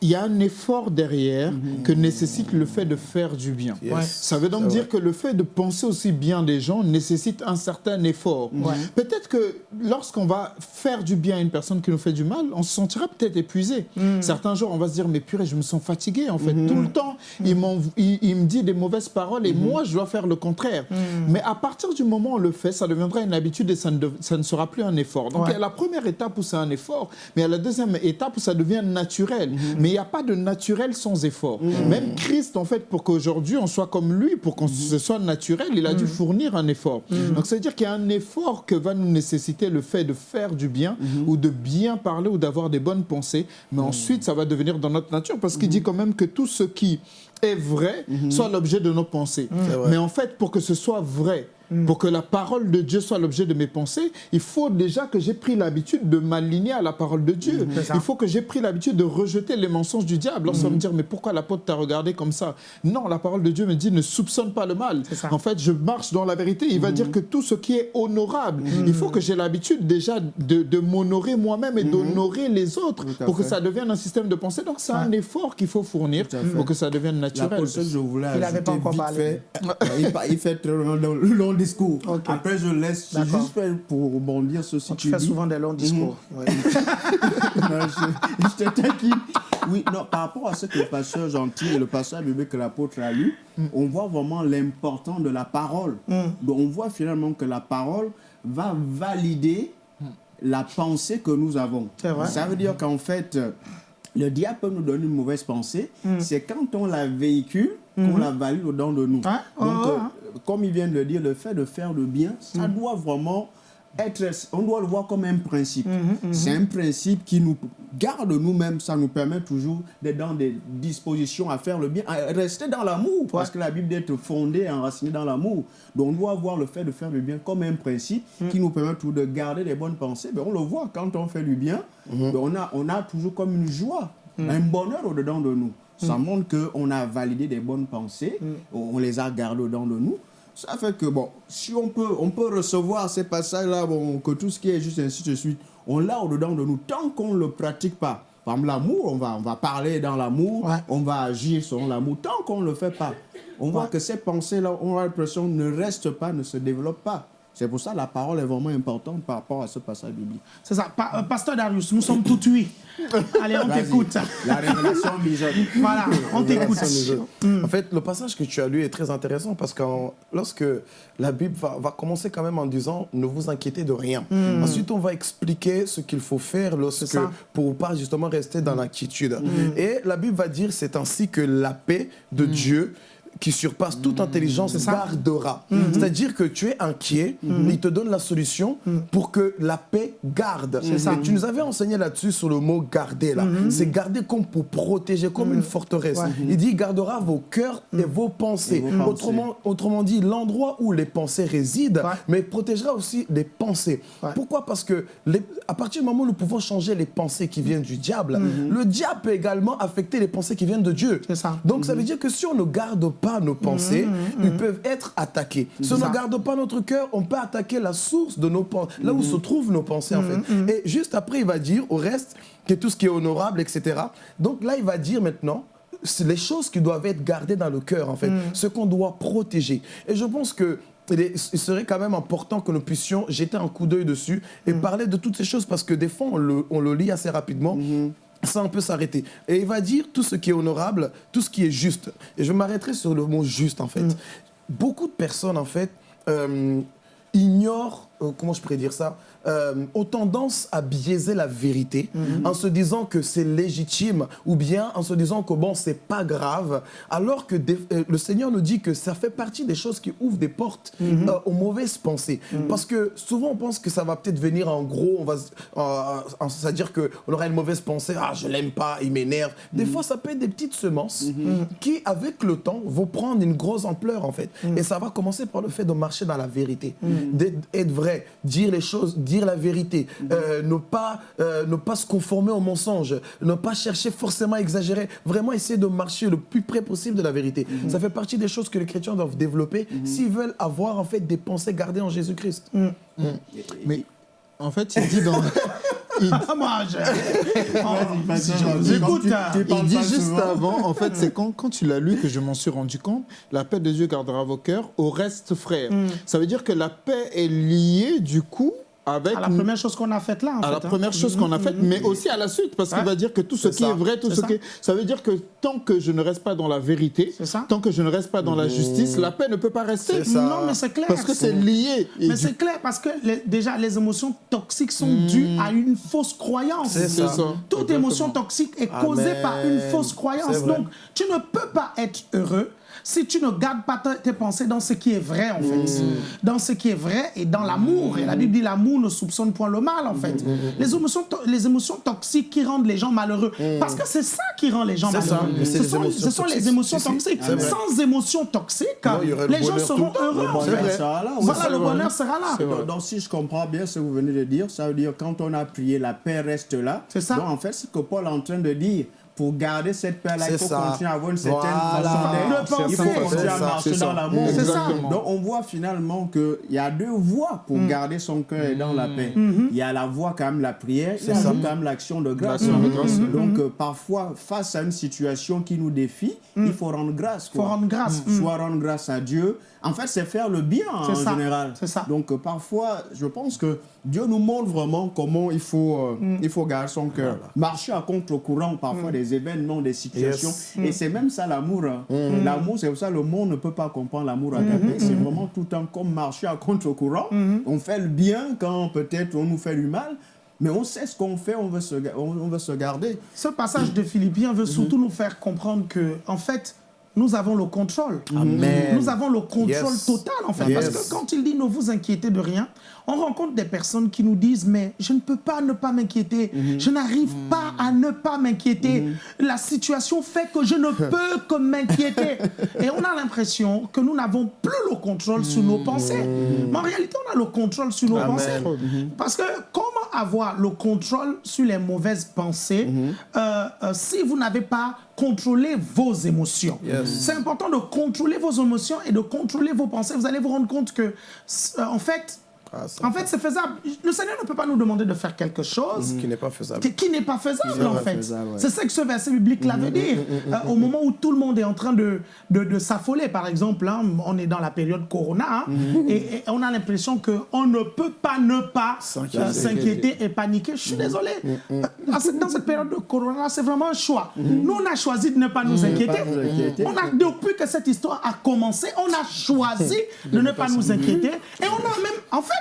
Il y a un effort derrière que nécessite le fait de faire du bien. Yes. Ouais. Ça veut donc dire vrai. que le fait de penser aussi bien des gens nécessite un certain effort. Ouais. Peut-être que lorsqu'on va faire du bien à une personne qui nous fait du mal, on se sentira peut-être épuisé. Certains jours, on va se dire, mais purée, je me sens fatigué en fait. Tout le temps, il, m'en- il- il me dit des mauvaises paroles et moi, je dois faire le contraire. Mais à partir du moment où on le fait, ça deviendra une habitude et ça ne, dev- ça ne sera plus un effort. Donc Ouais. il y a la première étape où c'est un effort, mais il y a la deuxième étape où ça devient naturel. Mais il n'y a pas de naturel sans effort. Même Christ, en fait, pour qu'aujourd'hui on soit comme lui, pour qu'on ce soit naturel, il a dû fournir un effort. Donc ça veut dire qu'il y a un effort que va nous nécessiter le fait de faire du bien ou de bien parler ou d'avoir des bonnes pensées. Mais ensuite, ça va devenir dans notre nature parce qu'il dit quand même que tout ce qui est vrai soit l'objet de nos pensées. Mais en fait, pour que ce soit vrai, pour que la parole de Dieu soit l'objet de mes pensées, il faut déjà que j'ai pris l'habitude de m'aligner à la parole de Dieu. Ça. Il faut que j'ai pris l'habitude de rejeter les mensonges du diable. Lorsqu'on me dire, mais pourquoi l'apôtre t'a regardé comme ça? Non, la parole de Dieu me dit, ne soupçonne pas le mal. En fait, je marche dans la vérité. Il va dire que tout ce qui est honorable, il faut que j'ai l'habitude déjà de, de m'honorer moi-même et d'honorer les autres pour que ça devienne un système de pensée. Donc, c'est un effort qu'il faut fournir pour que ça devienne naturel. Que je voulais Il avait pas ajouter encore vite parlé. fait, il, fait très long, discours. Après, je laisse juste pour rebondir sur ce Tu fais souvent des longs discours. Ouais. Non, je, je te taquine. Oui, non, par rapport à ce que le pasteur gentil et le pasteur biblique que l'apôtre a lu, on voit vraiment l'importance de la parole. Donc, on voit finalement que la parole va valider la pensée que nous avons. C'est vrai. Ça veut dire qu'en fait, le diable peut nous donner une mauvaise pensée. C'est quand on la véhicule qu'on la valide au-dedans de nous. Ouais, Donc, ouais, euh, comme il vient de le dire, le fait de faire le bien, ça doit vraiment être, on doit le voir comme un principe. C'est un principe qui nous garde nous-mêmes, ça nous permet toujours d'être dans des dispositions à faire le bien, à rester dans l'amour, parce que la Bible est fondée, enracinée dans l'amour. Donc on doit voir le fait de faire le bien comme un principe qui nous permet toujours de garder les bonnes pensées. Mais on le voit, quand on fait du bien, ben, on, a, on a toujours comme une joie, un bonheur au-dedans de nous. Ça montre qu'on a validé des bonnes pensées, on les a gardées au-dedans de nous. Ça fait que, bon, si on peut, on peut recevoir ces passages-là, bon, que tout ce qui est juste ainsi de suite, on l'a au-dedans de nous tant qu'on ne le pratique pas. Par exemple, l'amour, on va, on va parler dans l'amour, Ouais. on va agir selon l'amour. Tant qu'on ne le fait pas, on voit que ces pensées-là, on a l'impression, ne restent pas, ne se développent pas. C'est pour ça que la parole est vraiment importante par rapport à ce passage biblique. C'est ça. Pa- euh, Pasteur Darius, nous sommes tout oui. Allez, on t'écoute. La révélation mijote. Voilà, on t'écoute. En fait, le passage que tu as lu est très intéressant parce que lorsque la Bible va, va commencer quand même en disant ne vous inquiétez de rien. Ensuite, on va expliquer ce qu'il faut faire lorsque pour pas justement rester dans l'inquiétude. Et la Bible va dire c'est ainsi que la paix de Dieu qui surpasse toute intelligence ça. gardera. C'est-à-dire que tu es inquiet, il te donne la solution pour que la paix garde. ça. Et tu nous avais enseigné là-dessus sur le mot garder là. C'est garder comme pour protéger, comme une forteresse. Il dit gardera vos cœurs et vos pensées. Et vos pensées. Autrement, autrement dit, l'endroit où les pensées résident, mais protégera aussi les pensées. Pourquoi? Parce que à partir du moment où nous pouvons changer les pensées qui viennent du diable, le diable peut également affecter les pensées qui viennent de Dieu. C'est ça. Donc ça veut dire que si on ne garde pas nos pensées, ils peuvent être attaqués. Si on ne garde pas notre cœur, on peut attaquer la source de nos pensées, là où se trouvent nos pensées en fait. Et juste après, il va dire au reste que tout ce qui est honorable, etc. Donc là, il va dire maintenant les choses qui doivent être gardées dans le cœur en fait, ce qu'on doit protéger. Et je pense que il serait quand même important que nous puissions jeter un coup d'œil dessus et parler de toutes ces choses parce que des fois on le, on le lit assez rapidement. Ça, on peut s'arrêter. Et il va dire tout ce qui est honorable, tout ce qui est juste. Et je m'arrêterai sur le mot juste, en fait. Beaucoup de personnes, en fait, euh, ignorent, euh, comment je pourrais dire ça, euh, ont tendance à biaiser la vérité en se disant que c'est légitime ou bien en se disant que bon, c'est pas grave, alors que des- euh, le Seigneur nous dit que ça fait partie des choses qui ouvrent des portes euh, aux mauvaises pensées. Parce que souvent on pense que ça va peut-être venir en gros, on va, euh, c'est-à-dire qu'on aura une mauvaise pensée, ah je l'aime pas, il m'énerve. Des fois ça peut être des petites semences qui, avec le temps, vont prendre une grosse ampleur en fait. Et ça va commencer par le fait de marcher dans la vérité, d'être être vrai, dire les choses, dire la vérité, euh, ne, pas, euh, ne pas se conformer au mensonge, ne pas chercher forcément à exagérer, vraiment essayer de marcher le plus près possible de la vérité. Ça fait partie des choses que les chrétiens doivent développer s'ils veulent avoir en fait des pensées gardées en Jésus-Christ. Mais en fait, il dit dans. il, il dit juste avant, en fait, c'est quand, quand tu l'as lu que je m'en suis rendu compte, la paix de Dieu gardera vos cœurs, au reste frère. Ça veut dire que la paix est liée du coup avec À la première chose qu'on a faite là, en à fait. la hein. première chose qu'on a faite, mais aussi à la suite, parce qu'il Ouais. va dire que tout ce qui ça. est vrai, tout ce ça. qui est... Ça veut dire que tant que je ne reste pas dans la vérité, tant que je ne reste pas dans la justice, la paix ne peut pas rester. Non, mais c'est clair. Parce que c'est lié. Et Mais du- c'est clair parce que les- déjà les émotions toxiques sont dues à une fausse croyance. C'est ça. ça. Toute Exactement. émotion toxique est causée Amen. par une fausse croyance. Donc, tu ne peux pas être heureux si tu ne gardes pas tes pensées dans ce qui est vrai, en fait. Dans ce qui est vrai et dans l'amour. Et la Bible dit l'amour ne soupçonne point le mal, en fait. Les, émotions to- les émotions toxiques qui rendent les gens malheureux. Parce que c'est ça qui rend les gens malheureux. Ce les sont, émotions ce sont les émotions toxiques. Sans émotions toxiques, Non, le les gens seront heureux, Le en bonheur fait. sera là, oui, Voilà, le bonheur sera là. Donc, donc, si je comprends bien ce que vous venez de dire, ça veut dire quand on a prié, la paix reste là. C'est ça. Donc en fait, ce que Paul est en train de dire, pour garder cette paix-là, il faut ça. continuer à avoir une certaine Voilà. façon d'être. De penser. Il faut continuer à marcher dans l'amour. C'est ça. Donc on voit finalement qu'il y a deux voies pour garder son cœur et dans la paix. Il y a la voie quand même la prière, il y a ça. quand même l'action de grâce. De grâce. Donc euh, parfois, face à une situation qui nous défie, il faut rendre grâce. faut quoi. rendre grâce. Mm. Soit rendre grâce à Dieu. En fait, c'est faire le bien en C'est ça. général. C'est ça. Donc euh, parfois, je pense que Dieu nous montre vraiment comment il faut, euh, Mm. il faut garder son cœur. Marcher à contre-courant parfois des événements, des situations. Yes. Mm. Et c'est même ça l'amour. hein. L'amour, c'est pour ça que le monde ne peut pas comprendre l'amour Mm-hmm. agapé. C'est vraiment tout le temps comme marcher à contre-courant. On fait le bien quand peut-être on nous fait du mal. Mais on sait ce qu'on fait, on veut, se, on veut se garder. Ce passage de Philippiens veut surtout nous faire comprendre que, en fait, nous avons le contrôle. Amen. Nous avons le contrôle Yes. total, en fait. Yes. Parce que quand il dit ne vous inquiétez de rien, on rencontre des personnes qui nous disent mais je ne peux pas ne pas m'inquiéter. Je n'arrive pas à ne pas m'inquiéter. La situation fait que je ne peux que m'inquiéter. Et on a l'impression que nous n'avons plus le contrôle sur nos pensées. Mais en réalité, on a le contrôle sur nos Amen. pensées. Parce que comment avoir le contrôle sur les mauvaises pensées euh, euh, si vous n'avez pas contrôlé vos émotions C'est important de contrôler vos émotions et de contrôler vos pensées. Vous allez vous rendre compte que, euh, en fait, Ah, en fait, c'est faisable. Le Seigneur ne peut pas nous demander de faire quelque chose qui n'est pas faisable. qui, n'est pas faisable en pas fait. ouais. C'est ça que ce verset biblique là veut dire. Euh, au moment où tout le monde est en train de, de, de s'affoler, par exemple, hein, on est dans la période Corona, hein, et, et on a l'impression qu'on ne peut pas ne pas S'inquiéter. euh, s'inquiéter et paniquer. Je suis désolé. Euh, dans cette- période de Corona, c'est vraiment un choix. Nous, on a choisi de ne pas nous inquiéter. On a, depuis que cette histoire a commencé, on a choisi de ne pas nous inquiéter. Et on a même, en fait,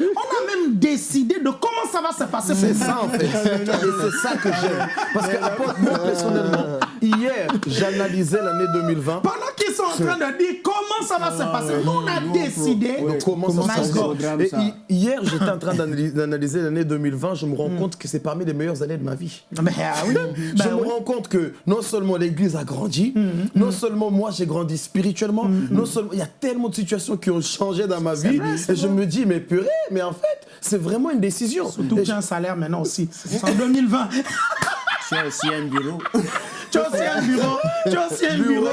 on a même décidé de comment ça va se passer. C'est ça en fait. Et c'est ça que j'aime. Parce que moi personnellement, hier, j'analysais l'année 2020. Pendant qu'ils sont en train de dire comment ça va se passer, nous, on a décidé. Donc, comment ça se hi- hier, j'étais en train d'analyser l'année 2020. Je me rends compte que c'est parmi les meilleures années de ma vie. Ah oui, je ben me oui. rends compte que non seulement l'Église a grandi, non seulement moi j'ai grandi spirituellement, non seulement il y a tellement de situations qui ont changé dans ma vie, vrai, et je me dis mais purée, mais en fait c'est vraiment une décision. Surtout que j'ai un salaire maintenant aussi. C'est en 2020. Tu as aussi un bureau. Tu as aussi un bureau. Tu as aussi un bureau.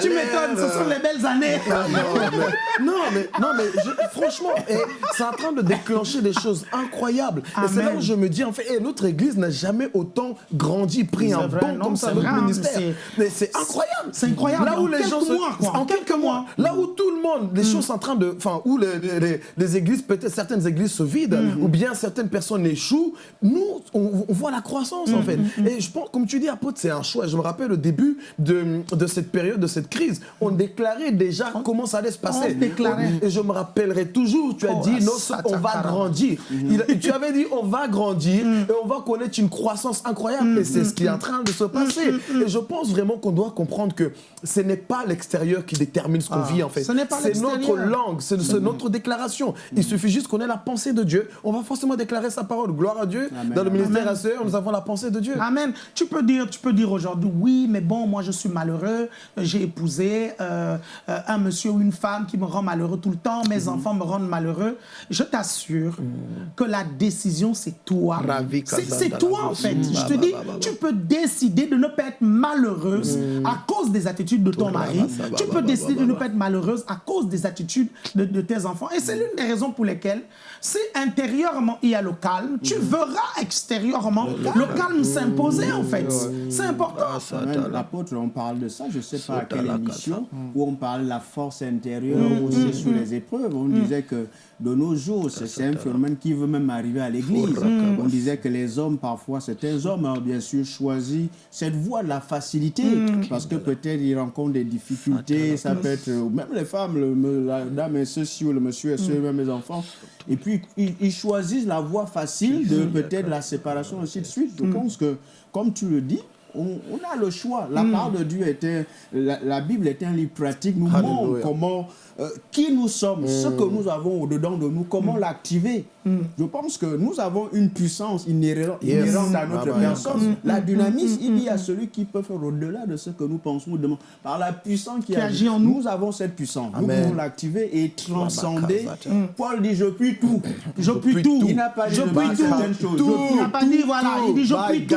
Tu m'étonnes, ce sont les belles années. Ah, non, mais, non, mais, non, mais je- franchement, eh, c'est en train de déclencher des choses incroyables. Et c'est là où je me dis, en fait, eh, notre église n'a jamais autant grandi, pris un vrai, bon non, comme ça, notre vrai, ministère. Mais c'est incroyable. C'est incroyable. Là où En les quelques gens se- mois, quoi. En quelques mois. Là où tout le monde, les choses sont en train de. Enfin, où les, les- églises, peut-être certaines églises se vident, ou bien certaines personnes échouent, nous, on, on voit la croissance, en fait. Et je pense, comme tu dis, apôtre, c'est un choix. Je me rappelle au début de, de cette période, de cette crise, on déclarait déjà comment ça allait se passer. on déclarait. Et je me rappellerai toujours, tu as Oh, dit, la non, on va grandir. Il- tu avais dit, on va grandir et on va connaître une croissance incroyable. Et c'est ce qui est en train de se passer. Et je pense vraiment qu'on doit comprendre que ce n'est pas l'extérieur qui détermine ce qu'on Ah, vit, en fait. ce n'est pas C'est notre langue, c'est notre déclaration. Il suffit juste qu'on ait la pensée de Dieu. On va forcément déclarer sa parole. Gloire à Dieu. Amen. Dans le ministère à nous avons la pensée de Dieu. Amen. Tu peux dire, tu peux dire aujourd'hui, oui, mais bon, moi je suis malheureux, j'ai épousé euh, euh, un monsieur ou une femme qui me rend malheureux tout le temps, mes Mhm. enfants me rendent malheureux. Je t'assure que la décision, c'est toi. C'est toi en fait. Je te dis, tu peux décider de ne pas être malheureuse à cause des attitudes de ton mari. Tu peux décider de ne pas être malheureuse à cause des attitudes de, de tes enfants. Et c'est l'une des raisons pour lesquelles, si intérieurement il y a le calme, tu verras extérieurement le calme. s'imposer en fait. C'est important. Même L'apôtre, on parle de ça, je ne sais pas à quelle émission, où on parle de la force intérieure aussi sur les épreuves. On disait que de nos jours, c'est un phénomène qui veut même arriver à l'église. On disait que les hommes, parfois, certains hommes ont bien sûr choisi. Cette voie de la facilité, parce que peut-être ils rencontrent des difficultés, ça peut être, ou même les femmes, le- la dame est ceci ou le monsieur est ceci, même les enfants. Et puis, ils, ils choisissent la voie facile de peut-être la séparation, ainsi de suite. Je pense que, comme tu le dis, on, on a le choix. La parole de Dieu était, la, la Bible est un livre pratique, nous montre comment, euh, qui nous sommes, ce que nous avons au-dedans de nous, comment l'activer. Je pense que nous avons une puissance inhérente, Yes. à notre Ah personne. La dynamisme, il y a celui qui peut faire au-delà de ce que nous pensons ou demandons. Par la puissance qui, Qui agit en nous. Nous avons cette puissance. Nous Amen. pouvons l'activer et transcender. Paul dit, je puis tout. Je puis tout. Il n'a pas dit Je puis tout. Il n'a pas dit voilà, il dit je puis tout.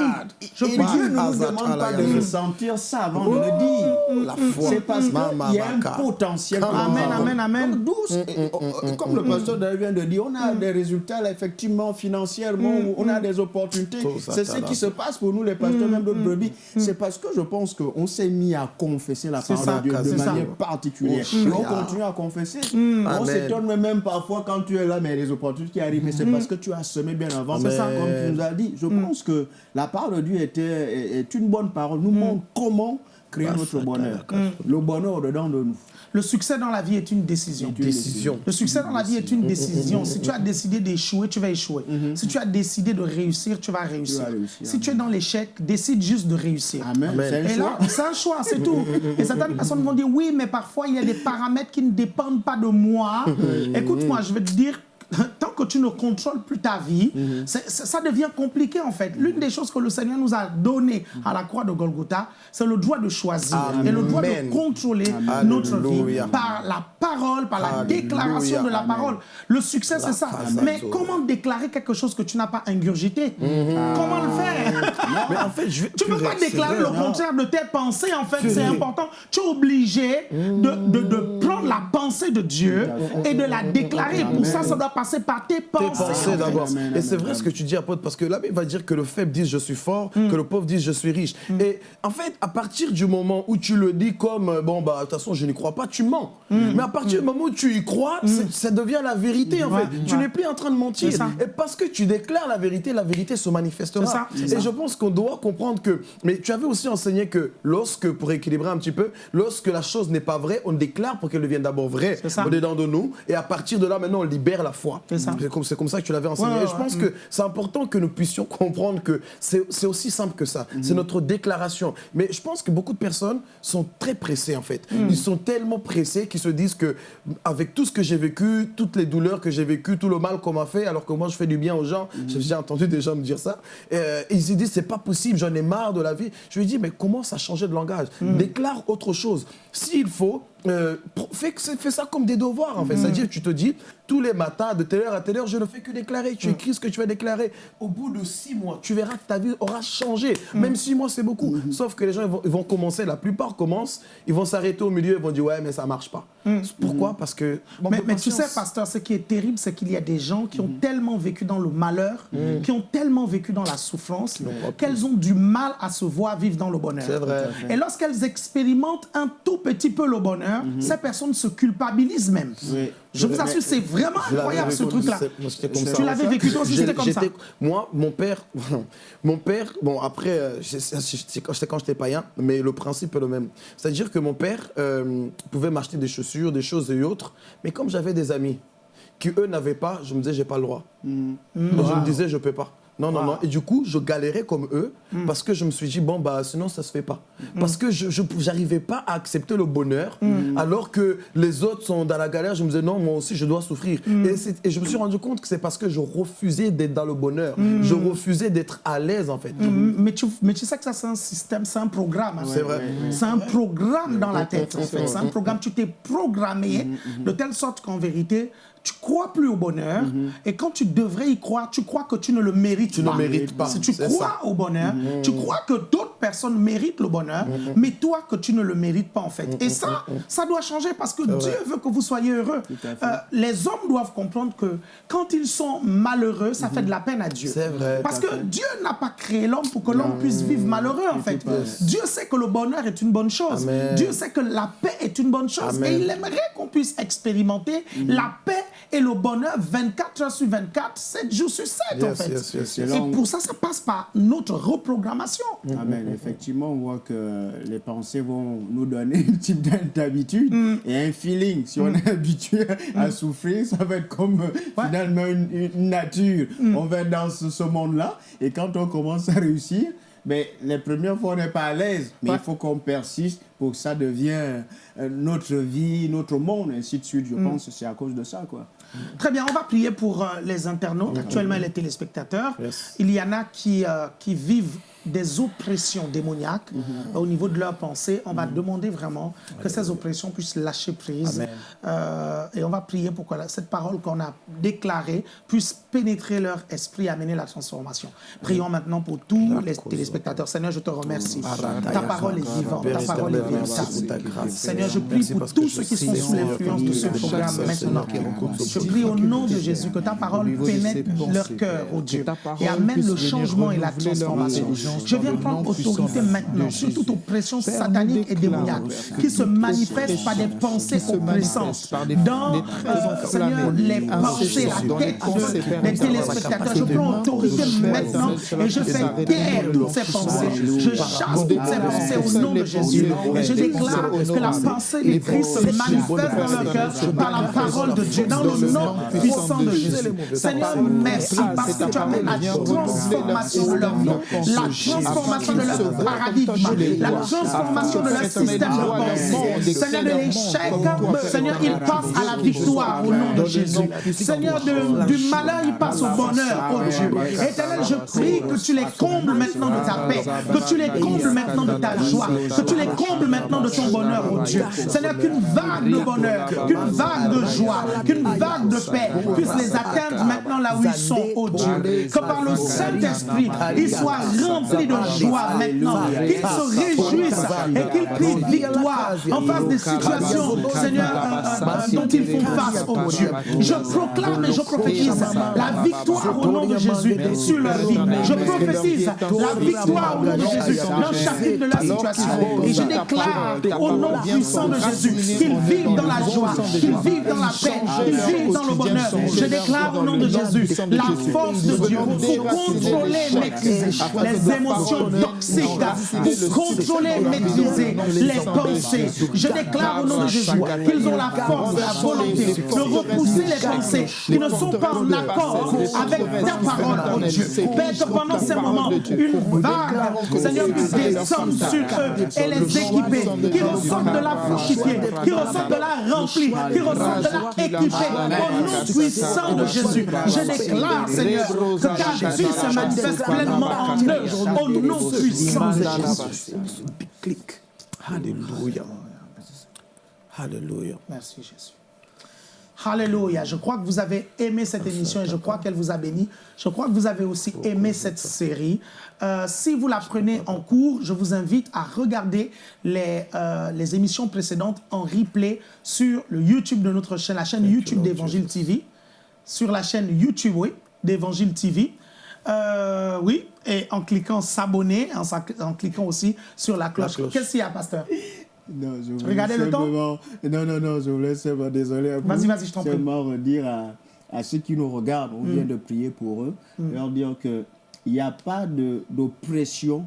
Je et Dieu ne nous demande pas de ressentir ça avant de le dire. La foi. C'est parce qu'il y a un potentiel. Nous Amen, amen, amen. Donc, d'où, et- et- comme le pasteur David vient de dire, on a des résultats là, effectivement financièrement, où on a des opportunités. C'est ce qui se passe pour nous, les pasteurs, même d'autres brebis. C'est parce que je pense qu'on s'est mis à confesser la parole ça, de Dieu de ça. manière particulière. Oh, on continue à confesser. On s'étonne même parfois quand tu es là, mais les opportunités qui arrivent, mais c'est parce que tu as semé bien avant. C'est ça, comme tu nous as dit. Je pense que la parole de Dieu était, est, est une bonne parole. Nous montre comment créer notre bonheur. Le bonheur dedans de nous. Le succès dans la vie est une décision. Décision. Le succès dans la vie est une décision. Si tu as décidé d'échouer, tu vas échouer. Si tu as décidé de réussir, tu vas réussir. réussir, Si tu es dans l'échec, décide juste de réussir. Amen. C'est un Et là, c'est un choix, c'est tout. Et certaines personnes vont dire oui, mais parfois il y a des paramètres qui ne dépendent pas de moi. Écoute-moi, je vais te dire. Tant que tu ne contrôles plus ta vie, c'est- ça devient compliqué en fait. L'une des choses que le Seigneur nous a donné à la croix de Golgotha, c'est le droit de choisir et le droit de Amen. contrôler notre vie par la parole, par la Alléluia. déclaration de la Amen. parole. Le succès, c'est ça. Mais comment déclarer quelque chose que tu n'as pas ingurgité? Comment le faire? Mais en fait, je tu ne peux pas déclarer vrai, le contraire de tes pensées, en fait, c'est important. Tu es obligé de, de- de prendre la pensée de Dieu et de la déclarer. Pour ça, ça doit passer par tes Tes pensées. en pensées d'abord. Et c'est vrai ce que tu dis, apôtre, parce que la Bible va dire que le faible dise je suis fort, que le pauvre dise je suis riche. Et en fait, à partir du moment où tu le dis comme euh, bon, bah, de toute façon, je n'y crois pas, tu mens. Mais à partir du moment où tu y crois, ça devient la vérité, en Ouais, fait. Tu n'es plus en train de mentir. Et parce que tu déclares la vérité, la vérité se manifestera. Ça, Et je pense qu'on doit comprendre que. Mais tu avais aussi enseigné que lorsque, pour équilibrer un petit peu, lorsque la chose n'est pas vraie, on déclare pour qu'elle devienne d'abord vraie au-dedans de nous. Et à partir de là, maintenant, on libère la foi. C'est ça. C'est comme, comme ça que tu l'avais enseigné. Ouais, Et je pense ouais. que c'est important que nous puissions comprendre que c'est aussi simple que ça. Mhm. C'est notre déclaration. Mais je pense que beaucoup de personnes sont très pressées en fait. Mhm. Ils sont tellement pressés qu'ils se disent que avec tout ce que j'ai vécu, toutes les douleurs que j'ai vécues, tout le mal qu'on m'a fait, alors que moi je fais du bien aux gens, Mhm. j'ai entendu des gens me dire ça, euh, ils se disent c'est pas possible, j'en ai marre de la vie. Je lui dis mais commence à changer de langage? Mhm. Déclare autre chose. S'il faut, euh, fais, ça comme des devoirs en fait. Mhm. C'est-à-dire tu te dis tous les matins de telle heure à telle heure je ne fais que déclarer. Tu écris ce que tu vas déclarer. Au bout de six mois, tu verras que ta vie aura changé. Même six mois c'est beaucoup. Sauf que les gens ils vont, ils vont commencer, la plupart commencent, ils vont s'arrêter au milieu, ils vont dire ouais mais ça marche pas. Pourquoi? Parce que Mais, tu sais, pasteur, ce qui est terrible, c'est qu'il y a des gens qui ont tellement vécu dans le malheur, qui ont tellement vécu dans la souffrance, qu'elles ont du mal à se voir vivre dans le bonheur. C'est vrai. Et lorsqu'elles expérimentent un tout petit peu le bonheur, ces personnes se culpabilisent même. Oui. Je vous Mais- assure, c'est vraiment incroyable ce truc-là. Tu l'avais vécu toi aussi, c'était comme ça. Moi, mon père, mon père, bon après, euh, c'est c'est quand j'étais païen, mais le principe est le même. C'est-à-dire que mon père euh, pouvait m'acheter des chaussures, des choses et autres, mais comme j'avais des amis qui eux n'avaient pas, je me disais j'ai pas le droit. Mm. Je me disais je peux pas. Non, non, Wow. non. Et du coup, je galérais comme eux Mm. parce que je me suis dit, bon, bah, sinon, ça se fait pas. Parce que je n'arrivais pas à accepter le bonheur Mm. alors que les autres sont dans la galère. Je me disais, non, moi aussi, je dois souffrir. Mm. Et, je me suis rendu compte que c'est parce que je refusais d'être dans le bonheur. Mm. Je refusais d'être à l'aise, en fait. Mais tu, mais tu sais que ça, c'est un système, c'est un programme. hein. C'est vrai. C'est un programme dans la tête, en fait. C'est un programme, tu t'es programmé Mm, de telle sorte qu'en vérité, tu crois plus au bonheur. Et quand tu devrais y croire, tu crois que tu ne le mérites Tu ne pas. mérites pas, Si tu crois ça. au bonheur, tu crois que d'autres personnes méritent le bonheur, mais toi que tu ne le mérites pas, en fait. Et ça, ça doit changer parce que Dieu veut que vous soyez heureux. Euh, les hommes doivent comprendre que quand ils sont malheureux, ça fait de la peine à Dieu. C'est vrai. Parce que Dieu n'a pas créé l'homme pour que l'homme puisse vivre malheureux, en fait. Dieu sait que le bonheur est une bonne chose. Amen. Dieu sait que la paix est une bonne chose. Amen. Et il aimerait qu'on puisse expérimenter la paix et le bonheur 24 heures sur 24, 7 jours sur 7, en fait. yes. Et pour ça, ça passe par notre reprogrammation. Amen. Effectivement, on voit que les pensées vont nous donner un type d'habitude et un feeling. Si on est habitué à souffrir, ça va être comme euh, finalement une, une nature. On va être dans ce, ce monde-là et quand on commence à réussir, mais les premières fois, on n'est pas à l'aise. Mais il faut qu'on persiste pour que ça devienne euh, notre vie, notre monde, ainsi de suite. Je pense que c'est à cause de ça, quoi. Très bien, on va prier pour euh, les internautes, actuellement les téléspectateurs. Yes. Il y en a qui, euh, qui vivent des oppressions démoniaques euh, au niveau de leurs pensées. On va demander vraiment que ces oppressions puissent lâcher prise. Euh, et on va prier pour que cette parole qu'on a déclarée puisse pénétrer leur esprit et amener la transformation. Prions maintenant pour tous les téléspectateurs. Seigneur, je te remercie. Ta parole est vivante, ta parole est véritable. Seigneur, je prie pour tous ceux qui sont sous l'influence de ce programme maintenant. Je prie au nom de Jésus que ta parole pénètre leur cœur, oh Dieu, et amène le changement et la transformation. Je viens prendre autorité maintenant sur toute oppression satanique et démoniaque qui se manifeste par des pensées oppressantes dans euh, Seigneur, les pensées, les tête des téléspectateurs. Je prends autorité maintenant et je fais taire toutes ces pensées. Je chasse toutes ces pensées au nom de Jésus. Et je déclare que la pensée de Christ se manifeste dans leur cœur par la parole de Dieu, dans le nom puissant de Jésus. Seigneur, merci parce que tu amènes la transformation de leur vie, la transformation de leur paradigme, la transformation de leur système de pensée. Seigneur, de l'échec, Seigneur, il passe à la victoire au nom de Jésus. Seigneur, de- du malheur, il passe au bonheur, oh Dieu. Éternel, je prie que tu les combles maintenant de ta paix, que tu les combles maintenant de ta joie, que tu les combles maintenant de ton bonheur, oh Dieu. Seigneur, qu'une vague de bonheur, qu'une vague de joie, qu'une vague de paix puisse les atteindre maintenant là où ils sont, oh Dieu. Que par le Saint-Esprit, ils soient remplis de joie maintenant, qu'ils se réjouissent et qu'ils crient victoire en face des situations, Seigneur, dont ils font face, oh Dieu. Je proclame et je prophétise la victoire au nom de Jésus sur leur vie. Je prophétise la victoire au nom de Jésus dans chaque de la situation. Et je déclare au nom puissant de Jésus qu'ils vivent dans la joie, qu'ils vivent dans la paix, qu'ils vivent dans le bonheur. Je déclare au nom de Jésus la force de Dieu pour contrôler, maîtriser les émotions toxiques, pour contrôler, maîtriser les pensées. Je déclare au nom de Jésus qu'ils ont la force, la volonté de repousser les pensées qui ne sont pas en accord avec ta parole, oh Dieu. Père, que pendant ces moments, une vague, Seigneur, puisse descendre sur eux et les équiper, qui ressortent de la fortifiée, qui ressortent de la remplie, qui ressortent de la équipée, au nom puissant de Jésus. Je déclare, Seigneur, que ta vie se manifeste pleinement en eux, au nom puissant de Jésus. Clic. Alléluia. Alléluia. Merci Jésus. Alléluia. Je crois que vous avez aimé cette émission et je crois qu'elle vous a béni. Je crois que vous avez aussi aimé cette série. Euh, si vous la prenez en cours, je vous invite à regarder les, euh, les émissions précédentes en replay sur le YouTube de notre chaîne, la chaîne YouTube d'Évangile TV. Sur la chaîne YouTube, oui, d'Évangile TV. Euh, oui, et en cliquant s'abonner, en, cliquant aussi sur la cloche. cloche. Qu'est-ce qu'il y a, pasteur? Non, je voulais Regardez le temps. simplement- Non, non, non, je voulais seulement, désolé. Vas-y, vas-y, je t'en prie. Seulement redire à, à ceux qui nous regardent, on vient de prier pour eux, leur dire que il n'y a pas de- d'oppression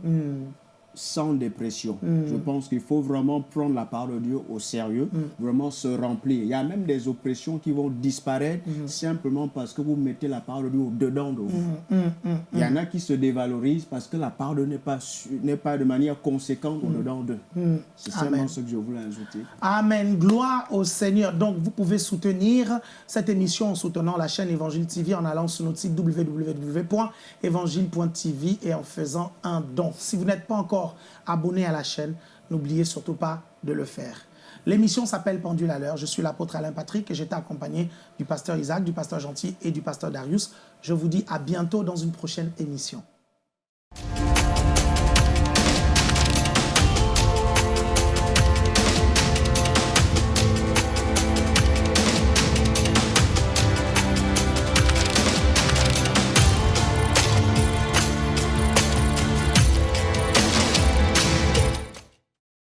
sans dépression. Je pense qu'il faut vraiment prendre la parole de Dieu au sérieux, vraiment se remplir. Il y a même des oppressions qui vont disparaître simplement parce que vous mettez la parole de Dieu au-dedans de vous. Il y en a qui se dévalorisent parce que la parole n'est pas, pas de manière conséquente au-dedans d'eux. C'est seulement ce que je voulais ajouter. Amen. Gloire au Seigneur. Donc, vous pouvez soutenir cette émission en soutenant la chaîne Évangile TV en allant sur notre site www.évangile.tv et en faisant un don. Si vous n'êtes pas encore abonné à la chaîne, n'oubliez surtout pas de le faire. L'émission s'appelle Pendule à l'heure. Je suis l'apôtre Alain Patrick et j'étais accompagné du pasteur Isaac, du pasteur Gentil et du pasteur Darius. Je vous dis à bientôt dans une prochaine émission.